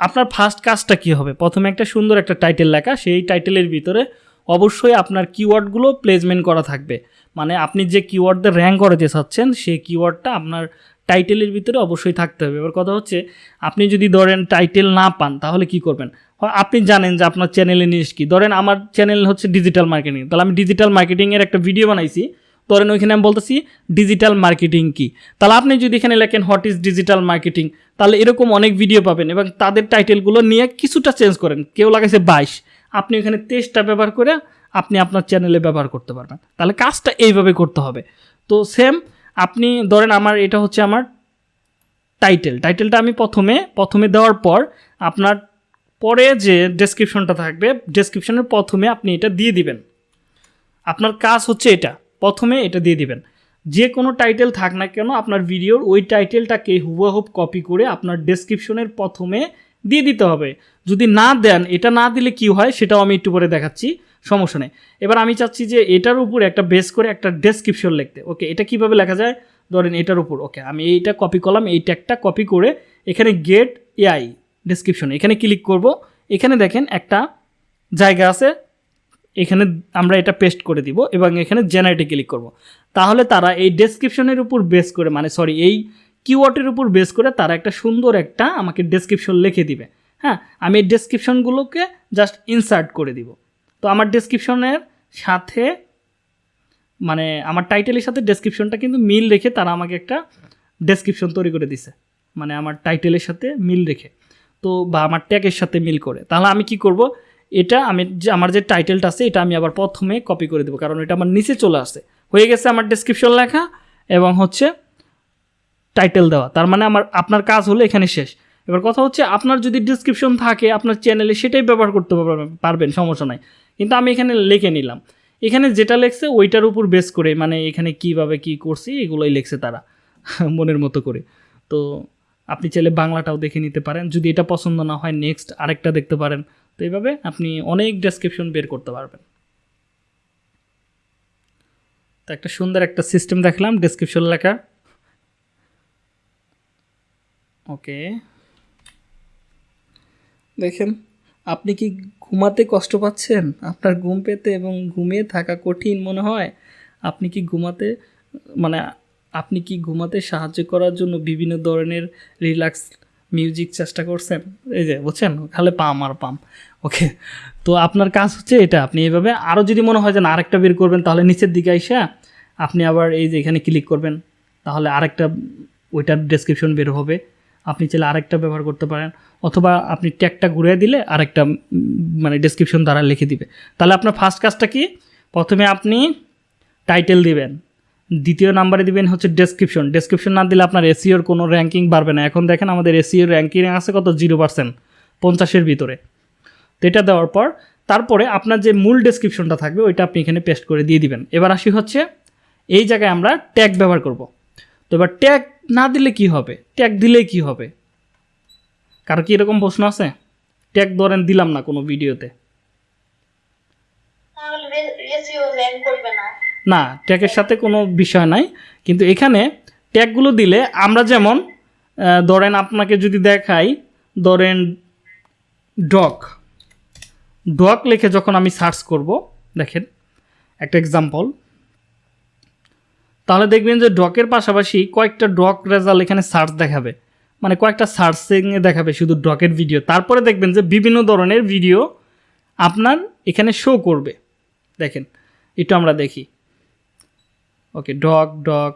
আপনার ফার্স্ট কাজটা কী হবে? প্রথমে একটা সুন্দর একটা টাইটেল লেখা, সেই টাইটেলের ভিতরে অবশ্যই আপনার কিওয়ার্ডগুলো প্লেসমেন্ট করা থাকবে। মানে আপনি যে কিওয়ার্ডে র্যাঙ্ক করাতে চাচ্ছেন, সেই কিওয়ার্ডটা আপনার টাইটেলের ভিতরে অবশ্যই থাকতে হবে। এবার কথা হচ্ছে, আপনি যদি ধরেন টাইটেল না পান, তাহলে কি করবেন? আপনি জানেন যে আপনার চ্যানেলের নিউজ কী। ধরেন আমার চ্যানেল হচ্ছে ডিজিটাল মার্কেটিং তাহলে আমি ডিজিটাল মার্কেটিংয়ের একটা ভিডিও বানাইছি। ধরেন ওইখানে আমি বলতেছি ডিজিটাল মার্কেটিং কি? তাহলে আপনি যদি এখানে লেখেন হোয়াট ইজ ডিজিটাল মার্কেটিং তাহলে এরকম অনেক ভিডিও পাবেন এবং তাদের টাইটেলগুলো নিয়ে কিছুটা চেঞ্জ করেন। কেউ লাগাইছে বাইশ, আপনি এখানে তেইশটা ব্যবহার করে আপনি আপনার চ্যানেলে ব্যবহার করতে পারবেন। তাহলে কাজটা এইভাবে করতে হবে। তো সেম আপনি ধরেন আমার এটা হচ্ছে আমার টাইটেল টাইটেলটা আমি প্রথমে প্রথমে দেওয়ার পর আপনার পরে যে ডেসক্রিপশনটা থাকবে ডেসক্রিপশনের প্রথমে আপনি এটা দিয়ে দিবেন। আপনার কাজ হচ্ছে এটা। প্রথমে এটা দিয়ে দিবেন। যে কোনো টাইটেল থাক না কেন, আপনার ভিডিওর ওই টাইটেলটাকে হুবহুব কপি করে আপনার ডেসক্রিপশনের প্রথমে দিয়ে দিতে হবে। যদি না দেন, এটা না দিলে কি হয় সেটাও আমি একটু পরে দেখাচ্ছি, সমস্যা নেই। এবার আমি চাচ্ছি যে এটার উপর একটা বেস করে একটা ডেসক্রিপশন লিখতে। ওকে এটা কীভাবে লেখা যায়? ধরেন এটার উপর। ওকে আমি এইটা কপি করলাম, এই ট্যাগটা কপি করে এখানে গেট এআই ডেসক্রিপশন এখানে ক্লিক করব। এখানে দেখেন একটা জায়গা আছে এখানে আমরা এটা পেস্ট করে দিব এবং এখানে জেনারেটে ক্লিক করব। তাহলে তারা এই ডেসক্রিপশনের উপর বেস করে মানে সরি এই কিওয়ার্ডের উপর বেস করে তারা একটা সুন্দর একটা আমাকে ডেসক্রিপশন লিখে দিবে। হ্যাঁ আমি এই ডেসক্রিপশনগুলোকে জাস্ট ইনসার্ট করে দিব। তো আমার ডেসক্রিপশনের সাথে মানে আমার টাইটেলের সাথে ডেসক্রিপশনটা কিন্তু মিল রেখে তারা আমাকে একটা ডেসক্রিপশন তৈরি করে দিছে। মানে আমার টাইটেলের সাথে মিল রেখে, তো বা আমার ট্যাগের সাথে মিল করে। তাহলে আমি কি করব? এটা আমি যে আমার যে টাইটেলটা আছে, এটা আমি আবার প্রথমে কপি করে দেবো, কারণ এটা আমার নিচে চলে আসে। হয়ে গেছে আমার ডেসক্রিপশন লেখা এবং হচ্ছে টাইটেল দেওয়া। তার মানে আমার, আপনার কাজ হলো এখানে শেষ। এবার কথা হচ্ছে, আপনার যদি ডিসক্রিপশন থাকে, আপনার চ্যানেলে সেটাই ব্যবহার করতে পারবেন সমস্যা নাই। কিন্তু আমি এখানে লিখে নিলাম। এখানে যেটা লেখছে, ওইটার উপর বেস করে মানে এখানে কীভাবে কি করছি, এগুলোই লিখছে তারা, <laughs> মনের মতো করে। তো আপনি চাইলে বাংলাটাও দেখে নিতে পারেন। যদি এটা পছন্দ না হয় নেক্সট আরেকটা দেখতে পারেন। তো এইভাবে আপনি অনেক ডেসক্রিপশন বের করতে পারবেন। তো একটা সুন্দর একটা সিস্টেম দেখলাম ডেসক্রিপশন লেখা। ওকে দেখেন, আপনি কি ঘুমাতে কষ্ট পাচ্ছেন? আপনার ঘুম পেতে এবং ঘুমিয়ে থাকা কঠিন মনে হয়? আপনি কি ঘুমাতে মানে আপনি কি ঘুমাতে সাহায্য করার জন্য বিভিন্ন ধরনের রিল্যাক্স মিউজিক চেষ্টা করছেন? এই যে, বুঝছেন? খালে পাম আর পাম। ওকে তো আপনার কাজ হচ্ছে এটা। আপনি এইভাবে আরও যদি মনে হয় যে না, আরেকটা বের করবেন, তাহলে নিচের দিকে আইসা আপনি আবার এই যে এখানে ক্লিক করবেন। তাহলে আরেকটা ওইটার ডেসক্রিপশন বের হবে। আপনি চাইলে আরেকটা ব্যবহার করতে পারেন। অথবা আপনি ট্যাগটা ঘুরিয়ে দিলে আরেকটা মানে ডেসক্রিপশন দ্বারা লিখে দিবে। তাহলে আপনার ফার্স্ট কাজটা কি? প্রথমে আপনি টাইটেল দিবেন। দ্বিতীয় নাম্বারে দিবেন হচ্ছে ডেসক্রিপশন ডেসক্রিপশন না দিলে আপনার এসিওর কোনো র্যাঙ্কিং বাড়বে না। এখন দেখেন আমাদের এসিওর র্যাঙ্কিং আছে কত? জিরো পার্সেন্ট পঞ্চাশের ভিতরে। তো এটা দেওয়ার পর, তারপরে আপনার যে মূল ডেসক্রিপশনটা থাকবে, ওইটা আপনি এখানে পেস্ট করে দিয়ে দিবেন। এবার আসি হচ্ছে, এই জায়গায় আমরা ট্যাগ ব্যবহার করব। তো এবার ট্যাগ না দিলে কি হবে? ট্যাগ দিলে কি হবে? কারও কি এরকম প্রশ্ন আছে? ট্যাগ ধরেন দিলাম না কোনো ভিডিওতে না, ট্যাগের সাথে কোনো বিষয় নাই। কিন্তু এখানে ট্যাগগুলো দিলে আমরা যেমন ধরেন আপনাকে যদি দেখাই, ধরেন ডগ ডক লিখে যখন আমি সার্চ করব, দেখেন, একটা এক্সাম্পল তাহলে দেখবেন যে ডকের পাশাপাশি কয়েকটা ডক রেজাল্ট এখানে সার্চ দেখাবে। মানে কয়েকটা সার্চিংয়ে দেখাবে শুধু ডকের ভিডিও। তারপরে দেখবেন যে বিভিন্ন ধরনের ভিডিও আপনার এখানে শো করবে। দেখেন একটু আমরা দেখি। Okay dog dog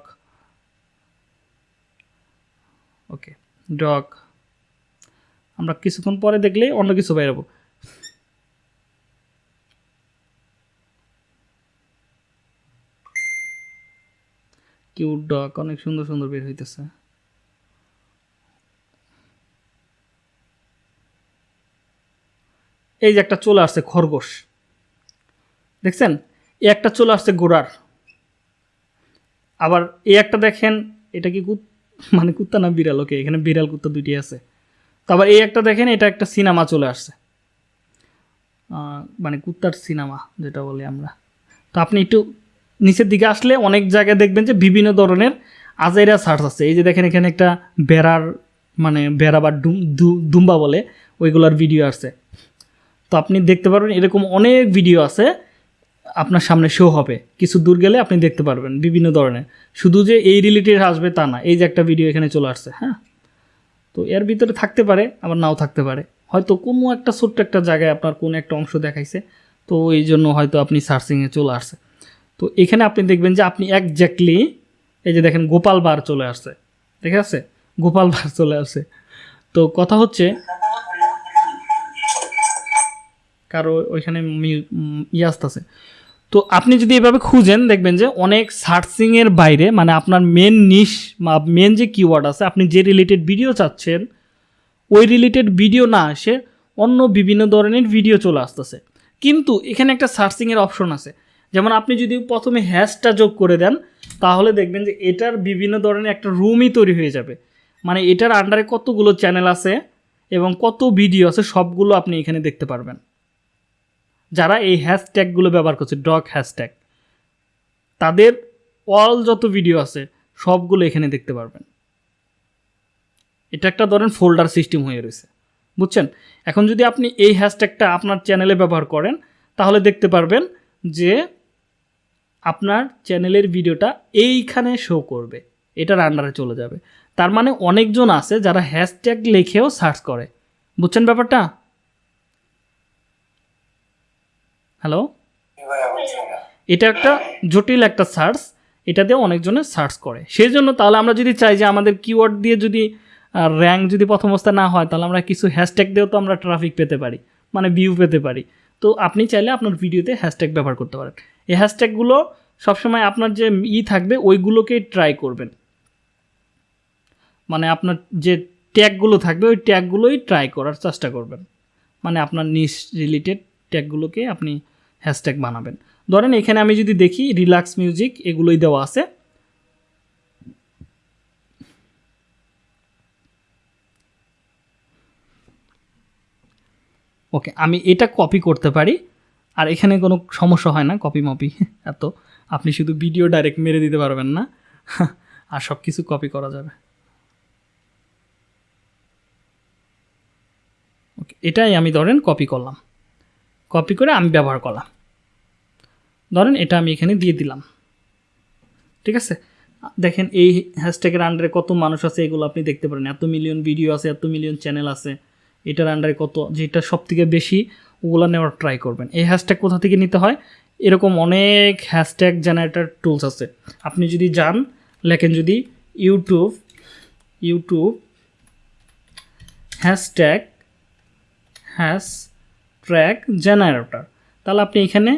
okay dog আমরা কিছুক্ষণ পরে দেখলে অন্য কিছু বেরোবো কিউট ডগ অনেক সুন্দর সুন্দর বের হইতেছে। এই যে একটা চলে আসছে, খরগোশ। দেখছেন? একটা চলে আসছে গোড়ার। আবার এই একটা দেখেন, এটা কি কুত <laughs> মানে কুত্তা না বিড়াল? ওকে, এখানে বিড়াল কুত্তা দুটি আছে। তো আবার এই একটা দেখেন, এটা একটা সিনেমা চলে আসছে। মানে কুত্তার সিনেমা যেটা বলি আমরা। তো আপনি একটু নিচের দিকে আসলে অনেক জায়গায় দেখবেন যে বিভিন্ন ধরনের আজাইরা সার্চ আছে। এই যে দেখেন, এখানে একটা বেড়ার মানে বেড়া বা দুম্বা বলে, ওইগুলোর ভিডিও আসছে। তো আপনি দেখতে পারবেন এরকম অনেক ভিডিও আছে। আপনার সামনে শো হবে। কিছু দূর গেলে আপনি দেখতে পারবেন বিভিন্ন ধরনের। শুধু যে এই রিলেটেড আসবে তা না, এই যে একটা ভিডিও এখানে চলে আসছে হ্যাঁ? তো এর ভিতরে থাকতে পারে, আবার নাও থাকতে পারে। হয়তো কোনো একটা ছোট্ট একটা জায়গায় আপনার কোনো একটা অংশ দেখাইছে, তো এই জন্য হয়তো আপনি সার্চিংয়ে চলে আসছে। তো এখানে আপনি দেখবেন যে আপনি একজ্যাক্টলি এই যে দেখেন গোপাল বার চলে আসছে, ঠিক আছে? গোপাল বার চলে আসছে। তো কথা হচ্ছে, কারও ওইখানে ইয়ে আসতেছে। তো আপনি যদি এভাবে খুঁজেন, দেখবেন যে অনেক সার্চিংয়ের বাইরে মানে আপনার মেন নিশ বা মেন যে কিওয়ার্ড আছে, আপনি যে রিলেটেড ভিডিও চাচ্ছেন, ওই রিলেটেড ভিডিও না আসে অন্য বিভিন্ন ধরনের ভিডিও চলে আসতেছে। কিন্তু এখানে একটা সার্চিংয়ের অপশন আছে। যেমন আপনি যদি প্রথমে হ্যাশটা যোগ করে দেন, তাহলে দেখবেন যে এটার বিভিন্ন ধরনের একটা রুমই তৈরি হয়ে যাবে। মানে এটার আন্ডারে কতগুলো চ্যানেল আছে এবং কত ভিডিও আছে, সবগুলো আপনি এখানে দেখতে পারবেন। যারা এই হ্যাশট্যাগুলো ব্যবহার করছে ডগ হ্যাশট্যাগ তাদের অল যত ভিডিও আছে, সবগুলো এখানে দেখতে পারবেন। এটা একটা ধরেন ফোল্ডার সিস্টেম হয়ে রয়েছে। বুঝছেন? এখন যদি আপনি এই হ্যাশট্যাগটা আপনার চ্যানেলে ব্যবহার করেন, তাহলে দেখতে পারবেন যে আপনার চ্যানেলের ভিডিওটা এইখানে শো করবে। এটার আন্ডারে চলে যাবে। তার মানে অনেকজন আছে যারা হ্যাশট্যাগ লিখেও সার্চ করে। বুঝছেন ব্যাপারটা? হ্যালো? এটা একটা জটিল একটা সার্চ। এটা দিয়ে অনেকজনে সার্চ করে। সেই জন্য তাহলে আমরা যদি চাই যে আমাদের কিওয়ার্ড দিয়ে যদি র্যাঙ্ক যদি প্রথম অবস্থা না হয় তাহলে আমরা কিছু হ্যাশট্যাগ দিয়েও তো আমরা ট্রাফিক পেতে পারি মানে ভিউ পেতে পারি। তো আপনি চাইলে আপনার ভিডিওতে হ্যাশট্যাগ ব্যবহার করতে পারেন। এই হ্যাশট্যাগুলো সবসময় আপনার যে ই থাকবে ওইগুলোকেই ট্রাই করবেন। মানে আপনার যে ট্যাগগুলো থাকবে ওই ট্যাগগুলোই ট্রাই করার চেষ্টা করবেন। মানে আপনার নিস রিলেটেড ট্যাগগুলোকে আপনি হ্যাশট্যাগ বানাবেন। ধরেন এখানে আমি যদি দেখি রিল্যাক্স মিউজিক এগুলোই দেওয়া আছে। ওকে আমি এটা কপি করতে পারি। আর এখানে কোনো সমস্যা হয় না কপি মপি এত, আপনি শুধু ভিডিও ডাইরেক্ট মেরে দিতে পারবেন না। আর সব কিছু কপি করা যাবে। ওকে এটাই আমি ধরেন কপি করলাম। কপি করে আমি ব্যবহার করলাম। ধরেন এটা আমি এখানে দিয়ে দিলাম। ঠিক আছে? দেখেন এই হ্যাশট্যাগের আন্ডারে কত মানুষ আছে এগুলো আপনি দেখতে পারেন। এত মিলিয়ন ভিডিও আছে, এত মিলিয়ন চ্যানেল আছে। এটার আন্ডারে কত, যেটা সব থেকে বেশি, ওগুলো নেওয়ার ট্রাই করবেন। এই হ্যাশট্যাগ কোথা থেকে নিতে হয়? এরকম অনেক হ্যাশট্যাগ জেনারেটার টুলস আছে। আপনি যদি যান, লেখেন যদি YouTube YouTube hashtag hash track generator তাহলে আপনি এখানে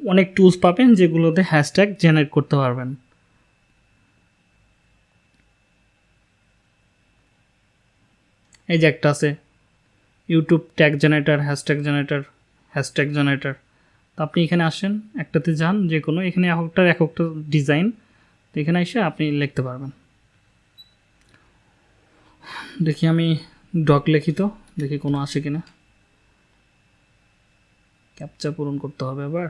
অনেক টুলস পাবেন যেগুলোতে হ্যাশট্যাগ জেনারেট করতে পারবেন। এই যে একটা আছে YouTube tag generator hashtag generator hashtag generator তো আপনি এখানে আসেন, একটাতে যান, যে কোনো, এখানে এককটার এককটা ডিজাইন তো এখানে এসে আপনি লিখতে পারবেন। দেখি আমি ডক লিখি দেখি কোনো আসে কিনা। ক্যাপচা পূরণ করতে হবে আবার।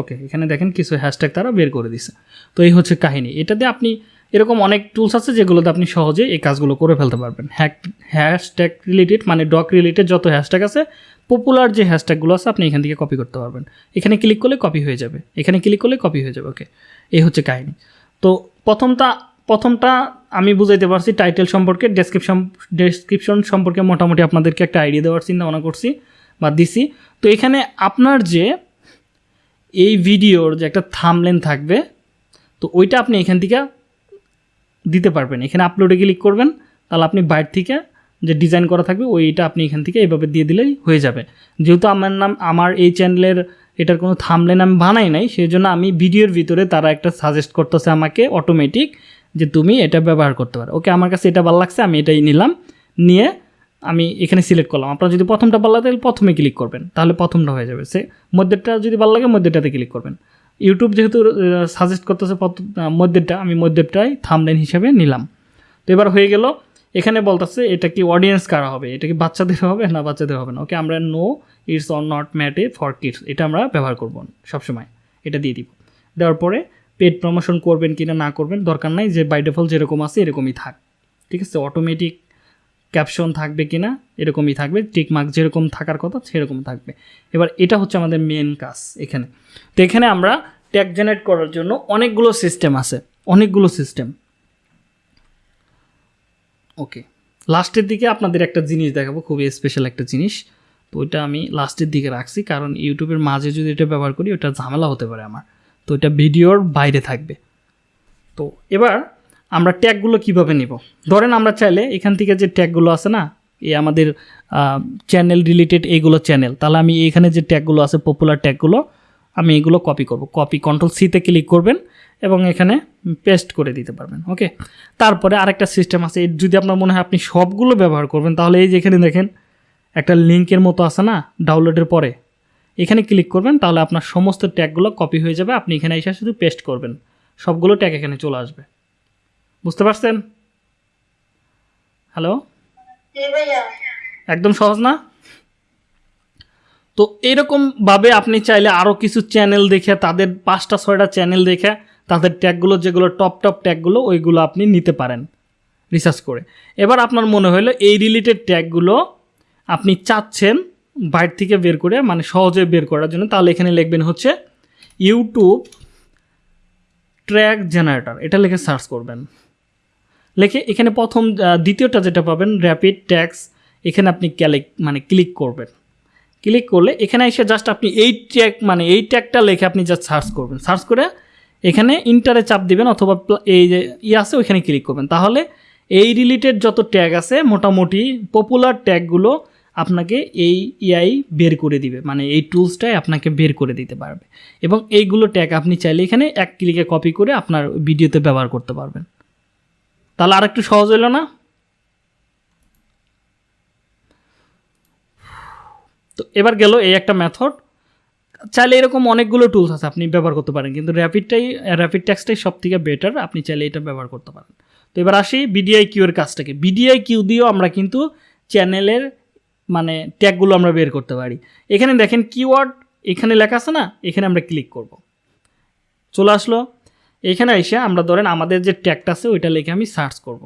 ওকে এখানে দেখেন কিছু হ্যাশট্যাগ তারা বের করে দিছে। তো এই হচ্ছে কাহিনী। এটাতে আপনি এরকম অনেক টুলস আছে যেগুলোতে আপনি সহজে এই কাজগুলো করে ফেলতে পারবেন। হ্যাক হ্যাশট্যাগ রিলেটেড মানে ডক রিলেটেড যত হ্যাশট্যাগ আছে পপুলার যে হ্যাশট্যাগুলো আছে, আপনি এখান থেকে কপি করতে পারবেন। এখানে ক্লিক করলে কপি হয়ে যাবে। এখানে ক্লিক করলে কপি হয়ে যাবে। ওকে এই হচ্ছে কাহিনী। তো প্রথমটা প্রথমটা আমি বুঝাইতে পারছি টাইটেল সম্পর্কে ডেসক্রিপশন ডেসক্রিপশন সম্পর্কে মোটামুটি আপনাদেরকে একটা আইডিয়া দেওয়ার চিন্তা ভাবনা করছি বা দিছি। তো এখানে আপনার যে এই ভিডিওর যে একটা থামলেন থাকবে, তো ওইটা আপনি এখান থেকে দিতে পারবেন। এখানে আপলোডে ক্লিক করবেন, তাহলে আপনি বাইর থেকে যে ডিজাইন করা থাকবে, ওইটা আপনি এখান থেকে এভাবে দিয়ে দিলেই হয়ে যাবে। যেহেতু আমার নাম, আমার এই চ্যানেলের এটার কোনো থামলেন আমি বানাই নাই সেই জন্য আমি ভিডিওর ভিতরে তারা একটা সাজেস্ট করতেছে আমাকে অটোমেটিক যে তুমি এটা ব্যবহার করতে পারো। ওকে, আমার কাছে এটা ভালো লাগছে, আমি এটাই নিলাম। নিয়ে আমি এখানে সিলেক্ট করলাম। আপনার যদি প্রথমটা ভালো লাগে, তাহলে প্রথমে ক্লিক করবেন। তাহলে প্রথমটা হয়ে যাবে। সে মধ্যেরটা যদি ভালো লাগে, মধ্যেরটাতে ক্লিক করবেন। ইউটিউব যেহেতু সাজেস্ট করতেছে মধ্যেরটা, আমি মধ্যেরটাই থামলেন হিসাবে নিলাম। তো এবার হয়ে গেল, এখানে বলতেছে, এটা কি অডিয়েন্স কারা হবে? এটা কি বাচ্চাদের হবে না বাচ্চাদের হবে না? ওকে, আমরা no it's on not made for kids এটা আমরা ব্যবহার করব সবসময়। এটা দিয়ে দিব। দেওয়ার পরে পেড প্রমোশন করবেন কিনা না করবেন, দরকার নাই যে বাই ডিফল্ট যেরকম আছে এরকমই থাক। ঠিক আছে? অটোমেটিক ক্যাপশন থাকবে কিনা এরকমই থাকবে টিক মার্ক যেরকম থাকার কথা সেরকম থাকবে। এবার এটা হচ্ছে আমাদের মেন কাজ এখানে। তো এখানে আমরা ট্যাগ জেনারেট করার জন্য অনেকগুলো সিস্টেম আছে। অনেকগুলো সিস্টেম ওকে লাস্টের দিকে আপনাদের একটা জিনিস দেখাবো খুবই স্পেশাল একটা জিনিস। তো ওইটা আমি লাস্টের দিকে রাখছি, কারণ ইউটিউবের মাঝে যদি এটা ব্যবহার করি, ওটা ঝামেলা হতে পারে আমার। তো এটা ভিডিওর বাইরে থাকবে। তো এবার আমরা ট্যাগগুলো কীভাবে নিব? ধরেন আমরা চাইলে এখান থেকে যে ট্যাগগুলো আছে না, এ আমাদের চ্যানেল রিলেটেড এইগুলো চ্যানেল তাহলে আমি এখানে যে ট্যাগগুলো আছে পপুলার ট্যাগগুলো, আমি এগুলো কপি করব। কপি কন্ট্রোল সিতে ক্লিক করবেন এবং এখানে পেস্ট করে দিতে পারবেন ওকে তারপরে আরেকটা সিস্টেম আছে যদি আপনার মনে হয় আপনি সবগুলো ব্যবহার করবেন, তাহলে এই যে এখানে দেখেন, একটা লিঙ্কের মতো আছে না ডাউনলোডের পরে। এখানে ক্লিক করবেন তাহলে আপনার সমস্ত ট্যাগগুলো কপি হয়ে যাবে। আপনি এখানে এসে শুধু পেস্ট করবেন। সবগুলো ট্যাগ এখানে চলে আসবে। বুঝতে পারছেন? হ্যালো একদম সহজ না? তো এরকমভাবে আপনি চাইলে আরও কিছু চ্যানেল দেখে তাদের পাঁচটা ছয়টা চ্যানেল দেখে তাদের ট্যাগগুলো যেগুলো টপ টপ ট্যাগগুলো ওইগুলো আপনি নিতে পারেন। রিসার্চ করে। এবার আপনার মনে হলো এই রিলেটেড ট্যাগগুলো আপনি চাচ্ছেন বাইরে থেকে বের করে মানে সহজে বের করার জন্য, তাহলে এখানে লিখবেন হচ্ছে ইউটিউব ট্র্যাক জেনারেটর এটা লিখে সার্চ করবেন। লিখে এখানে প্রথম দ্বিতীয়টা যেটা পাবেন র্যাপিড ট্যাক্স এখানে আপনি ক্যালিক মানে ক্লিক করবেন। ক্লিক করলে এখানে এসে জাস্ট আপনি এই ট্যাগ মানে এই ট্যাগটা লিখে আপনি জাস্ট সার্চ করবেন। সার্চ করে এখানে ইন্টারে চাপ দিবেন অথবা এই যে ই আছে, ওইখানে ক্লিক করবেন। তাহলে এই রিলেটেড যত ট্যাগ আছে, মোটামুটি পপুলার ট্যাগগুলো আপনাকে এই ইআই বের করে দিবে। মানে এই টুলসটাই আপনাকে বের করে দিতে পারবে। এবং এইগুলো ট্যাগ আপনি চাইলে এখানে এক ক্লিকে কপি করে আপনার ভিডিওতে ব্যবহার করতে পারবেন। তাহলে আর একটু সহজ হলো না? তো এবার গেল এই একটা মেথড চাইলে এরকম অনেকগুলো টুলস আছে, আপনি ব্যবহার করতে পারেন। কিন্তু র্যাপিডটাই র্যাপিড ট্যাক্সটাই সব থেকে বেটার আপনি চাইলে এটা ব্যবহার করতে পারেন। তো এবার আসি বিডিআই কিউ এর কাজটাকে। বিডিআই কিউ দিয়েও আমরা কিন্তু চ্যানেলের মানে ট্যাগগুলো আমরা বের করতে পারি। এখানে দেখেন কিওয়ার্ড এখানে লেখা আছে না, এখানে আমরা ক্লিক করব। চলে আসলো। এখানে এসে আমরা ধরেন আমাদের যে ট্যাগটা আছে, ওইটা লিখে আমি সার্চ করব।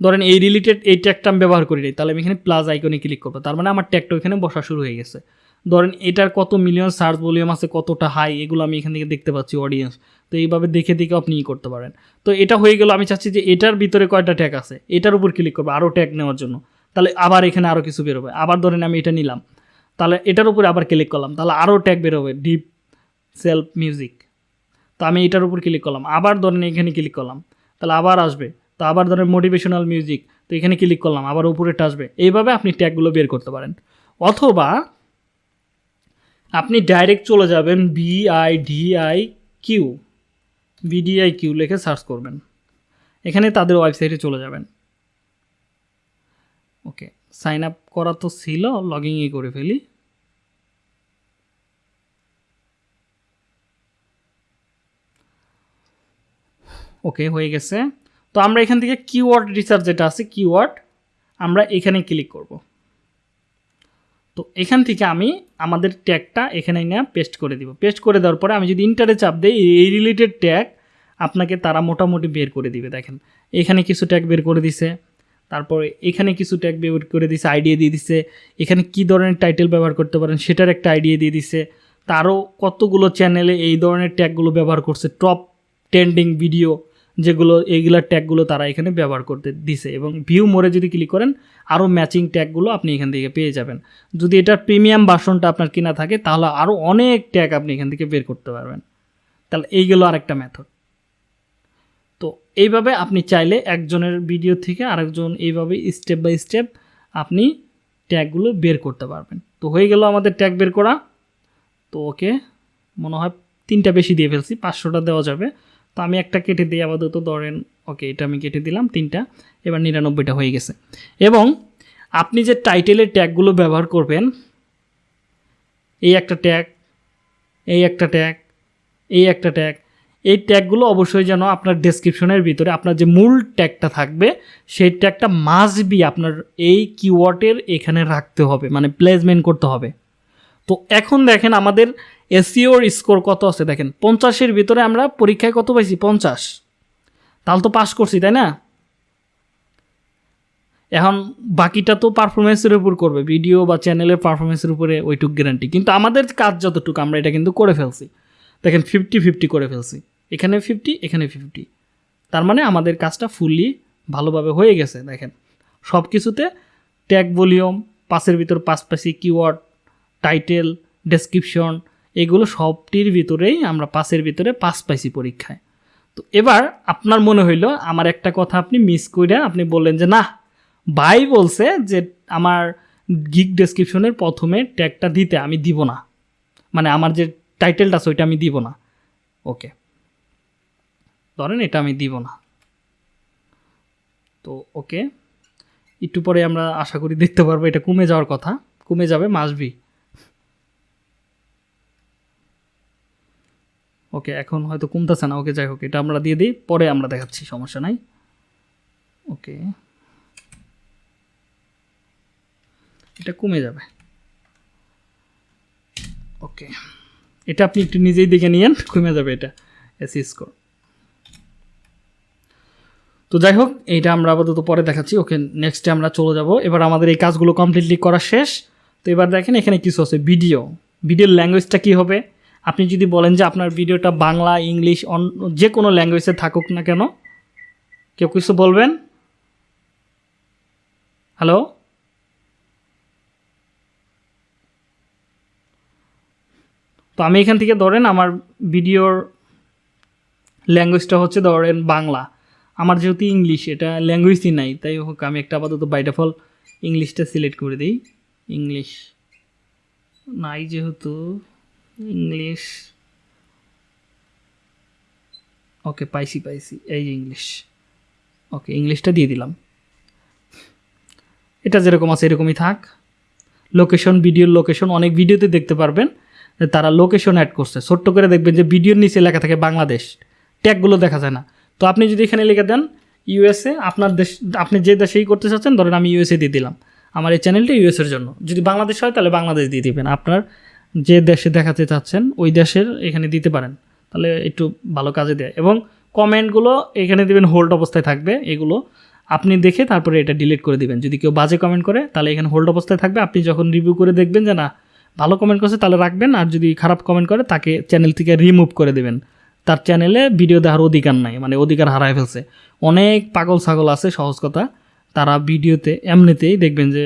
ধরেন এই রিলেটেড এই ট্যাগটা আমি ব্যবহার করি তাহলে আমি এখানে প্লাস আইকনে ক্লিক করব। তার মানে আমার ট্যাগটা এখানে বসা শুরু হয়ে গেছে। ধরেন এটার কত মিলিয়ন সার্চ ভলিউম আছে, কতটা হাই এগুলো আমি এখান থেকে দেখতে পাচ্ছি অডিয়েন্স তো এইভাবে দেখে দেখে আপনি ই করতে পারেন। তো এটা হয়ে গেল, আমি চাচ্ছি যে এটার ভিতরে কয়টা ট্যাগ আছে, এটার উপর ক্লিক করব আরও ট্যাগ নেওয়ার জন্য। তাহলে আবার এখানে আরও কিছু বেরোবে। আবার ধরেন আমি এটা নিলাম। তাহলে এটার উপরে আবার ক্লিক করলাম। তাহলে আরও ট্যাগ বেরোবে ডিপ সেলফ মিউজিক তো আমি এটার উপর ক্লিক করলাম। আবার ধরেন এখানে ক্লিক করলাম। তাহলে আবার আসবে। তো আবার ধরেন মোটিভেশনাল মিউজিক তো এখানে ক্লিক করলাম। আবার উপরেটা আসবে। এইভাবে আপনি ট্যাগগুলো বের করতে পারেন। অথবা আপনি ডাইরেক্ট চলে যাবেন B I D I Q vidIQ লিখে সার্চ করবেন। এখানে তাদের ওয়েবসাইটে চলে যাবেন। ওকে সাইন আপ করা তো ছিল লগ ইনই করে ফেলি। ওকে, হয়ে গেছে। তো আমরা এখান থেকে কিওয়ার্ড রিসার্চ যেটা আছে কিওয়ার্ড আমরা এখানে ক্লিক করব। তো এখান থেকে আমি আমাদের ট্যাগটা এখানে নিয়ে পেস্ট করে দিব। পেস্ট করে দেওয়ার পরে আমি যদি ইন্টারে চাপ দিই, এই রিলেটেড ট্যাগ আপনাকে তারা মোটামুটি বের করে দিবে, দেখেন। এখানে কিছু ট্যাগ বের করে দিছে। তারপরে এখানে কিছু ট্যাগ বের করে দিছে আইডিয়া দিয়ে দিছে। এখানে কি ধরনের টাইটেল ব্যবহার করতে পারেন সেটার একটা আইডিয়া দিয়ে দিছে। তারও কতগুলো চ্যানেলে এই ধরনের ট্যাগগুলো ব্যবহার করছে টপ ট্রেন্ডিং ভিডিও যেগুলো, এইগুলোর ট্যাগগুলো তারা এখানে ব্যবহার করতে দিছে। এবং ভিউ মোড়ে যদি ক্লিক করেন, আরও ম্যাচিং ট্যাগগুলো আপনি এখান থেকে পেয়ে যাবেন। যদি এটার প্রিমিয়াম বাসনটা আপনার কিনা থাকে, তাহলে আরও অনেক ট্যাগ আপনি এখান থেকে বের করতে পারবেন। তাহলে এইগুলো আরেকটা মেথড তো এইভাবে আপনি চাইলে একজনের ভিডিও থেকে আরেকজন এইভাবে স্টেপ বাই স্টেপ আপনি ট্যাগগুলো বের করতে পারবেন। তো হয়ে গেল আমাদের ট্যাগ বের করা। তো ওকে, মনে হয় তিনটা বেশি দিয়ে ফেলছি, পাঁচশোটা দেওয়া যাবে। তো আমি একটা কেটে দিই আপাতত, ধরেন, ওকে, এটা আমি কেটে দিলাম, তিনটা। এবার নিরানব্বইটা হয়ে গেছে। এবং আপনি যে টাইটেলের ট্যাগগুলো ব্যবহার করবেন, এই একটা ট্যাগ এই একটা ট্যাগ এই একটা ট্যাগ এই ট্যাগগুলো অবশ্যই যেন আপনার ডেসক্রিপশনের ভিতরে আপনার যে মূল ট্যাগটা থাকবে, সেই ট্যাগটা মাস্ট বি আপনার এই কিওয়ার্ডের এখানে রাখতে হবে মানে প্লেসমেন্ট করতে হবে। তো এখন দেখেন আমাদের এসিওর স্কোর কত আছে দেখেন, পঞ্চাশের ভিতরে আমরা পরীক্ষায় কত পাইছি? পঞ্চাশ। তাহলে তো পাস করছি, তাই না? এখন বাকিটা তো পারফরমেন্সের উপর করবে ভিডিও বা চ্যানেলের পারফরমেন্সের উপরে ওইটুক গ্যারান্টি কিন্তু আমাদের কাজ যতটুকু, আমরা এটা কিন্তু করে ফেলছি। দেখেন ফিফটি ফিফটি করে ফেলছি। এখানে ফিফটি এখানে ফিফটি তার মানে আমাদের কাজটা ফুললি ভালোভাবে হয়ে গেছে, দেখেন। সব কিছুতে ট্যাগ ভলিউম পাসের ভিতর পাসি কিওয়ার্ড টাইটেল ডেসক্রিপশন এগুলো সবটির ভিতরেই আমরা পাসের ভিতরে পাস পাইছি পরীক্ষায়। তো এবার আপনার মনে হইল, আমার একটা কথা আপনি মিস করে আপনি বললেন যে না ভাই বলছে যে আমার গিগ ডেসক্রিপশনের প্রথমে ট্যাগটা দিতে আমি দিব না। মানে আমার যে টাইটেলটা আছে, ওইটা আমি দিব না। ওকে ধরেন এটা আমি দিব না। তো ওকে, একটু পরে আমরা আশা করি দেখতে পারব এটা কমে যাওয়ার কথা। কমে যাবে মাসবি ওকে, এখন হয়তো কমতেছে না। ওকে, যাই হোক, এটা আমরা দিয়ে দিই, পরে আমরা দেখাচ্ছি, সমস্যা নাই। ওকে, এটা কমে যাবে। ওকে, এটা আপনি একটু নিজেই দেখে নিয়েন, কমে যাবে এটা, এসি স্কোর। তো যাই হোক, এইটা আমরা আপাতত পরে দেখাচ্ছি। ওকে নেক্সটে আমরা চলে যাব। এবার আমাদের এই কাজগুলো কমপ্লিটলি করা শেষ। তো এবার দেখেন, এখানে কিছু আছে ভিডিও ভিডিওর ল্যাঙ্গুয়েজটা কী হবে? আপনি যদি বলেন যে আপনার ভিডিওটা বাংলা, ইংলিশ অন্য যে কোনো ল্যাঙ্গুয়েজে থাকুক না কেন, কেউ কিছু বলবেন? হ্যালো তো আমি এখান থেকে ধরেন, আমার ভিডিওর ল্যাঙ্গুয়েজটা হচ্ছে ধরেন বাংলা। আমার যেহেতু ইংলিশ এটা ল্যাঙ্গুয়েজই নাই, তাই হোক, আমি একটা আপাতত বাইটাফল ইংলিশটা সিলেক্ট করে দিই। ইংলিশ নাই যেহেতু ইংলিশ ওকে পাইছি পাইছি, এই যে ইংলিশ ওকে ইংলিশটা দিয়ে দিলাম। এটা যেরকম আছে, এরকমই থাক। লোকেশন ভিডিওর লোকেশন অনেক ভিডিওতে দেখতে পারবেন, তারা লোকেশন অ্যাড করছে। ছোট্ট করে দেখবেন যে ভিডিওর নিচে লেখা থাকে বাংলাদেশ। ট্যাগগুলো দেখা যায় না। তো আপনি যদি এখানে লিখে দেন ইউএসএ আপনার দেশ, আপনি যে দেশেই করতে চাচ্ছেন, ধরেন আমি ইউএসএ দিয়ে দিলাম। আমার এই চ্যানেলটা ইউএসের জন্য। যদি বাংলাদেশ হয়, তাহলে বাংলাদেশ দিয়ে দিবেন। আপনার যে দেশে দেখাতে চাচ্ছেন, ওই দেশের এখানে দিতে পারেন। তাহলে একটু ভালো কাজে দেয়। এবং কমেন্টগুলো এখানে দিবেন হোল্ড অবস্থায় থাকবে। এগুলো আপনি দেখে তারপরে এটা ডিলিট করে দিবেন। যদি কেউ বাজে কমেন্ট করে, তাহলে এখানে হোল্ড অবস্থায় থাকবে। আপনি যখন রিভিউ করে দেখবেন যে, না, ভালো কমেন্ট করছে, তাহলে রাখবেন। আর যদি খারাপ কমেন্ট করে, তাকে চ্যানেল থেকে রিমুভ করে দেবেন। তার চ্যানেলে ভিডিও দেওয়ার অধিকার নাই মানে অধিকার হারায় ফেলছে। অনেক পাগল ছাগল আছে, সহজ কথা। তারা ভিডিওতে এমনিতেই দেখবেন যে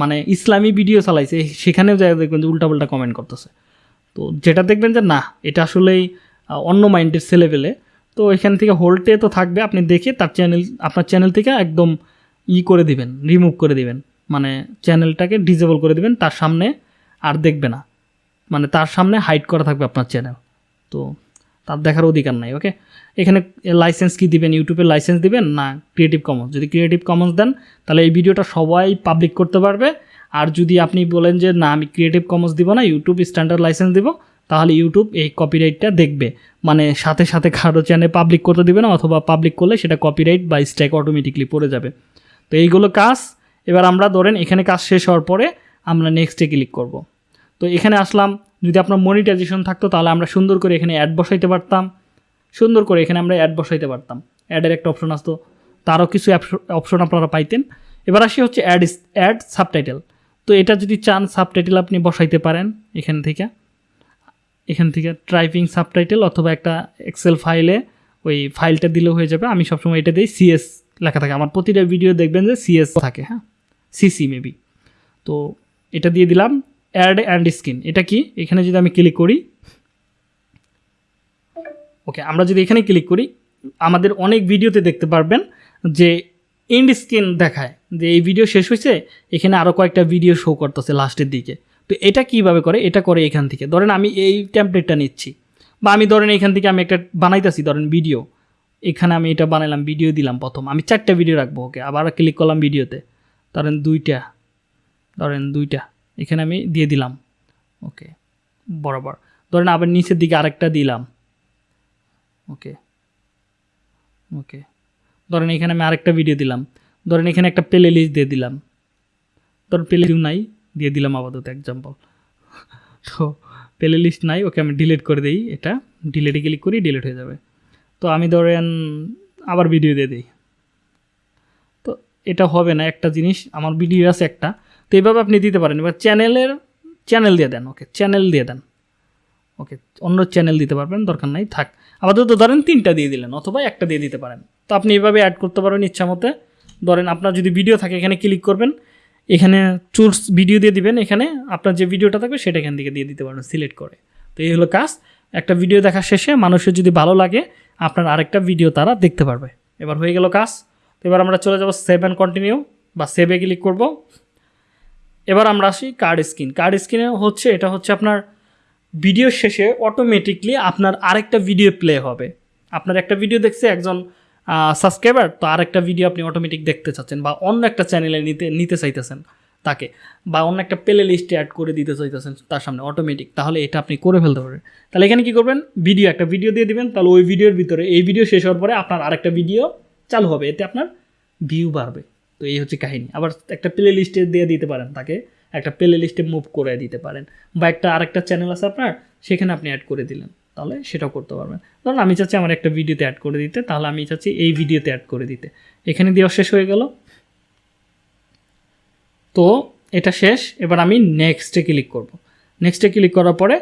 মানে ইসলামী ভিডিও চালাইছে, সেখানেও যাই দেখবেন যে উল্টাপাল্টা কমেন্ট করতেছে। তো যেটা দেখবেন যে, না, এটা আসলেই অন্য মাইন্ডের ছেলে পেলে তো এখান থেকে হোল্টে তো থাকবে, আপনি দেখে তার চ্যানেল আপনার চ্যানেল থেকে একদম ই করে দিবেন রিমুভ করে দিবেন। মানে চ্যানেলটাকে ডিজেবল করে দিবেন, তার সামনে আর দেখবে না। মানে তার সামনে হাইড করা থাকবে আপনার চ্যানেল তো তার দেখার অধিকার নাই ওকে এখানে লাইসেন্স কি দিবেন? ইউটিউবের লাইসেন্স দিবেন না ক্রিয়েটিভ কমন্স যদি ক্রিয়েটিভ কমন্স দেন, তাহলে এই ভিডিওটা সবাই পাবলিক করতে পারবে। আর যদি আপনি বলেন যে, না, আমি ক্রিয়েটিভ কমন্স দিব না ইউটিউব স্ট্যান্ডার্ড লাইসেন্স দিব, তাহলে ইউটিউব এই কপিরাইটটা দেখবে। মানে সাথে সাথে কারও চ্যানেল পাবলিক করতে দেবে না, অথবা পাবলিক করলে সেটা কপিরাইট বা স্ট্যাক অটোমেটিকলি পড়ে যাবে। তো এইগুলো কাজ। এবার আমরা ধরেন এখানে কাজ শেষ হওয়ার পরে আমরা নেক্সটে ক্লিক করব। তো এখানে আসলাম। যদি আপনার মনিটাইজেশন থাকতো, তাহলে আমরা সুন্দর করে এখানে অ্যাড বসাইতে পারতাম। সুন্দর করে এখানে আমরা অ্যাড বসাইতে পারতাম। অ্যাডের একটা অপশন আসতো। তারও কিছু অপশন আপনারা পাইতেন। এবার আসি হচ্ছে অ্যাড অ্যাড সাবটাইটেল তো এটা যদি চান সাবটাইটেল আপনি বসাইতে পারেন এখান থেকে। এখান থেকে টাইপিং সাবটাইটেল অথবা একটা এক্সেল ফাইলে ওই ফাইলটা দিলেও হয়ে যাবে। আমি সবসময় এটা দিই সিএস লেখা থাকে। আমার প্রতিটা ভিডিও দেখবেন যে সিএস থাকে হ্যাঁ? সিসি মেবি তো এটা দিয়ে দিলাম। অ্যাড অ্যান্ড স্ক্রিন এটা কি? এখানে যদি আমি ক্লিক করি ওকে আমরা যদি এখানে ক্লিক করি, আমাদের অনেক ভিডিওতে দেখতে পারবেন যে এন্ড স্ক্রিন দেখায়। যে এই ভিডিও শেষ হয়েছে, এখানে আরও কয়েকটা ভিডিও শো করতেছে লাস্টের দিকে। তো এটা কীভাবে করে? এটা করে এখান থেকে। ধরেন আমি এই টেমপ্লেটটা নিচ্ছি। বা আমি ধরেন এখান থেকে আমি একটা বানাইতেছি, ধরেন ভিডিও এখানে আমি এটা বানাইলাম ভিডিও দিলাম প্রথম। আমি চারটা ভিডিও রাখব ওকে আবার ক্লিক করলাম ভিডিওতে ধরেন দুইটা ধরেন দুইটা। এখানে আমি দিয়ে দিলাম। ওকে, বরাবর। ধরেন আবার নিচের দিকে আরেকটা দিলাম। ওকে ওকে। ধরেন এখানে আমি আরেকটা ভিডিও দিলাম। ধরেন এখানে একটা প্লে লিস্ট দিয়ে দিলাম। ধরেন প্লে লিস্ট নাই, দিয়ে দিলাম আপাতত এক্সাম্পল <laughs> তো প্লে লিস্ট নাই, ওকে আমি ডিলিট করে দিই। এটা ডিলেটে ক্লিক করি ডিলিট হয়ে যাবে। তো আমি ধরেন আবার ভিডিও দিয়ে দিই। তো এটা হবে না, একটা জিনিস, আমার ভিডিও আছে একটা। তো এইভাবে আপনি দিতে পারেন। এবার চ্যানেলের, চ্যানেল দিয়ে দেন ওকে চ্যানেল দিয়ে দেন। ওকে অন্য চ্যানেল দিতে পারবেন, দরকার নাই, থাক। আপাতত ধরেন তিনটা দিয়ে দিলেন, অথবা একটা দিয়ে দিতে পারেন। তো আপনি এভাবে অ্যাড করতে পারবেন ইচ্ছা মতে। ধরেন আপনার যদি ভিডিও থাকে, এখানে ক্লিক করবেন। এখানে চুজ ভিডিও দিয়ে দিবেন, এখানে আপনার যে ভিডিওটা থাকবে, সেটা এখান থেকে দিয়ে দিতে পারবেন সিলেক্ট করে। তো এই হলো কাজ। একটা ভিডিও দেখা শেষে, মানুষের যদি ভালো লাগে, আপনার আরেকটা ভিডিও তারা দেখতে পারবে। এবার হয়ে গেল কাজ। তো এবার আমরা চলে যাব সেভ অ্যান্ড কন্টিনিউ বা সেভে ক্লিক করব। এবার আমরা আসি কার্ড স্ক্রিন কার্ড স্ক্রিনে হচ্ছে, এটা হচ্ছে আপনার ভিডিও শেষে অটোমেটিকলি আপনার আরেকটা ভিডিও প্লে হবে। আপনার একটা ভিডিও দেখছে একজন সাবস্ক্রাইবার তো আরেকটা ভিডিও আপনি অটোমেটিক দেখতে চাচ্ছেন বা অন্য একটা চ্যানেলে নিতে নিতে চাইতেছেন তাকে বা অন্য একটা প্লে লিস্টে অ্যাড করে দিতে চাইতেছেন তার সামনে অটোমেটিক তাহলে এটা আপনি করে ফেলতে পারবেন। তাহলে এখানে কী করবেন? ভিডিও একটা ভিডিও দিয়ে দিবেন, তাহলে ওই ভিডিওর ভিতরে, এই ভিডিও শেষ হওয়ার পরে আপনার আরেকটা ভিডিও চালু হবে, এতে আপনার ভিউ বাড়বে। তো এই হচ্ছে কাহিনী। আবার একটা প্লে লিস্টে দিয়ে দিতে পারেন তাকে। একটা প্লে লিস্টে মুভ করে দিতে পারেন। বা একটা আরেকটা চ্যানেল আছে আপনার, সেখানে আপনি অ্যাড করে দিলেন। তাহলে সেটাও করতে পারবেন। ধরুন আমি চাচ্ছি আমার একটা ভিডিওতে অ্যাড করে দিতে, তাহলে আমি চাচ্ছি এই ভিডিওতে অ্যাড করে দিতে। এখানে দেওয়া শেষ হয়ে গেল। তো এটা শেষ। এবার আমি নেক্সটে ক্লিক করব। নেক্সটে ক্লিক করার পরে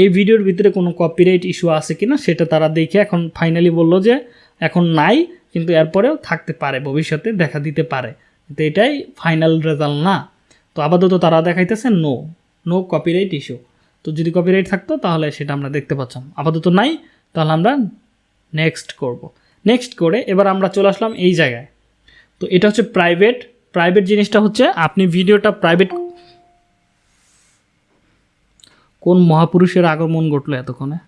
এই ভিডিওর ভিতরে কোনো কপিরাইট ইস্যু আছে কিনা, সেটা তারা দেখে এখন ফাইনালি বলল যে, এখন নাই। কিন্তু এরপরেও থাকতে পারে, ভবিষ্যতে দেখা দিতে পারে। তো এটাই ফাইনাল রেজাল্ট না। তো আপাতত তারা দেখাইতেছে নো নো কপিরাইট ইস্যু তো যদি কপিরাইট থাকতো, তাহলে সেটা আমরা দেখতে পাচ্ছিলাম। আপাতত নাই, তাহলে আমরা নেক্সট করব। নেক্সট করে এবার আমরা চলে আসলাম এই জায়গায়। তো এটা হচ্ছে প্রাইভেট প্রাইভেট জিনিসটা হচ্ছে আপনি ভিডিওটা প্রাইভেট কোন মহাপুরুষের আগমন ঘটলো এতক্ষণে?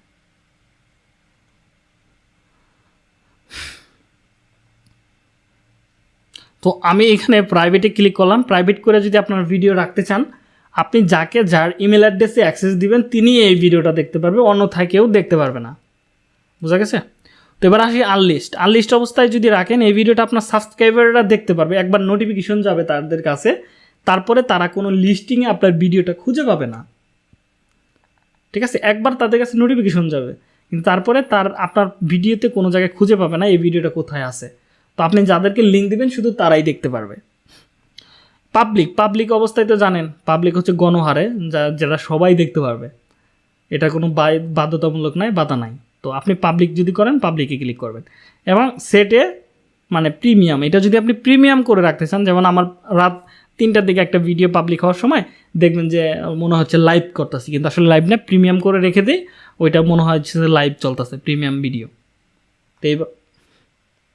তো আমি এখানে প্রাইভেটে ক্লিক করলাম। প্রাইভেট করে যদি আপনার ভিডিও রাখতে চান, আপনি যাকে যার ইমেল অ্যাড্রেসে অ্যাক্সেস দিবেন, তিনি এই ভিডিওটা দেখতে পারবে, অন্যথায় কেউ দেখতে পারবে না। বুঝা গেছে? তো এবার আসি আনলিস্ট আনলিস্ট অবস্থায় যদি রাখেন, এই ভিডিওটা আপনার সাবস্ক্রাইবাররা দেখতে পারবে। একবার নোটিফিকেশন যাবে তাদের কাছে, তারপরে তারা কোনো লিস্টিংয়ে আপনার ভিডিওটা খুঁজে পাবে না। ঠিক আছে? একবার তাদের কাছে নোটিফিকেশন যাবে, কিন্তু তারপরে তার, আপনার ভিডিওতে কোনো জায়গায় খুঁজে পাবে না, এই ভিডিওটা কোথায় আছে। তো আপনি যাদেরকে লিঙ্ক দিবেন, শুধু তারাই দেখতে পারবে। পাবলিক পাবলিক অবস্থায় তো জানেন পাবলিক হচ্ছে গণহারে, যা, যেটা সবাই দেখতে পারবে। এটা কোনো বাধ্যতামূলক নাই, বাধা নাই। তো আপনি পাবলিক যদি করেন পাবলিকে ক্লিক করবেন। এবং সেটে মানে প্রিমিয়াম এটা যদি আপনি প্রিমিয়াম করে রাখতে চান, যেমন আমার রাত তিনটার দিকে একটা ভিডিও পাবলিক হওয়ার সময়, দেখবেন যে, মনে হচ্ছে লাইভ করতেছি। কিন্তু আসলে লাইভ না প্রিমিয়াম করে রেখে দিই, ওইটা মনে হয় লাইভ চলতেছে প্রিমিয়াম ভিডিও তো এই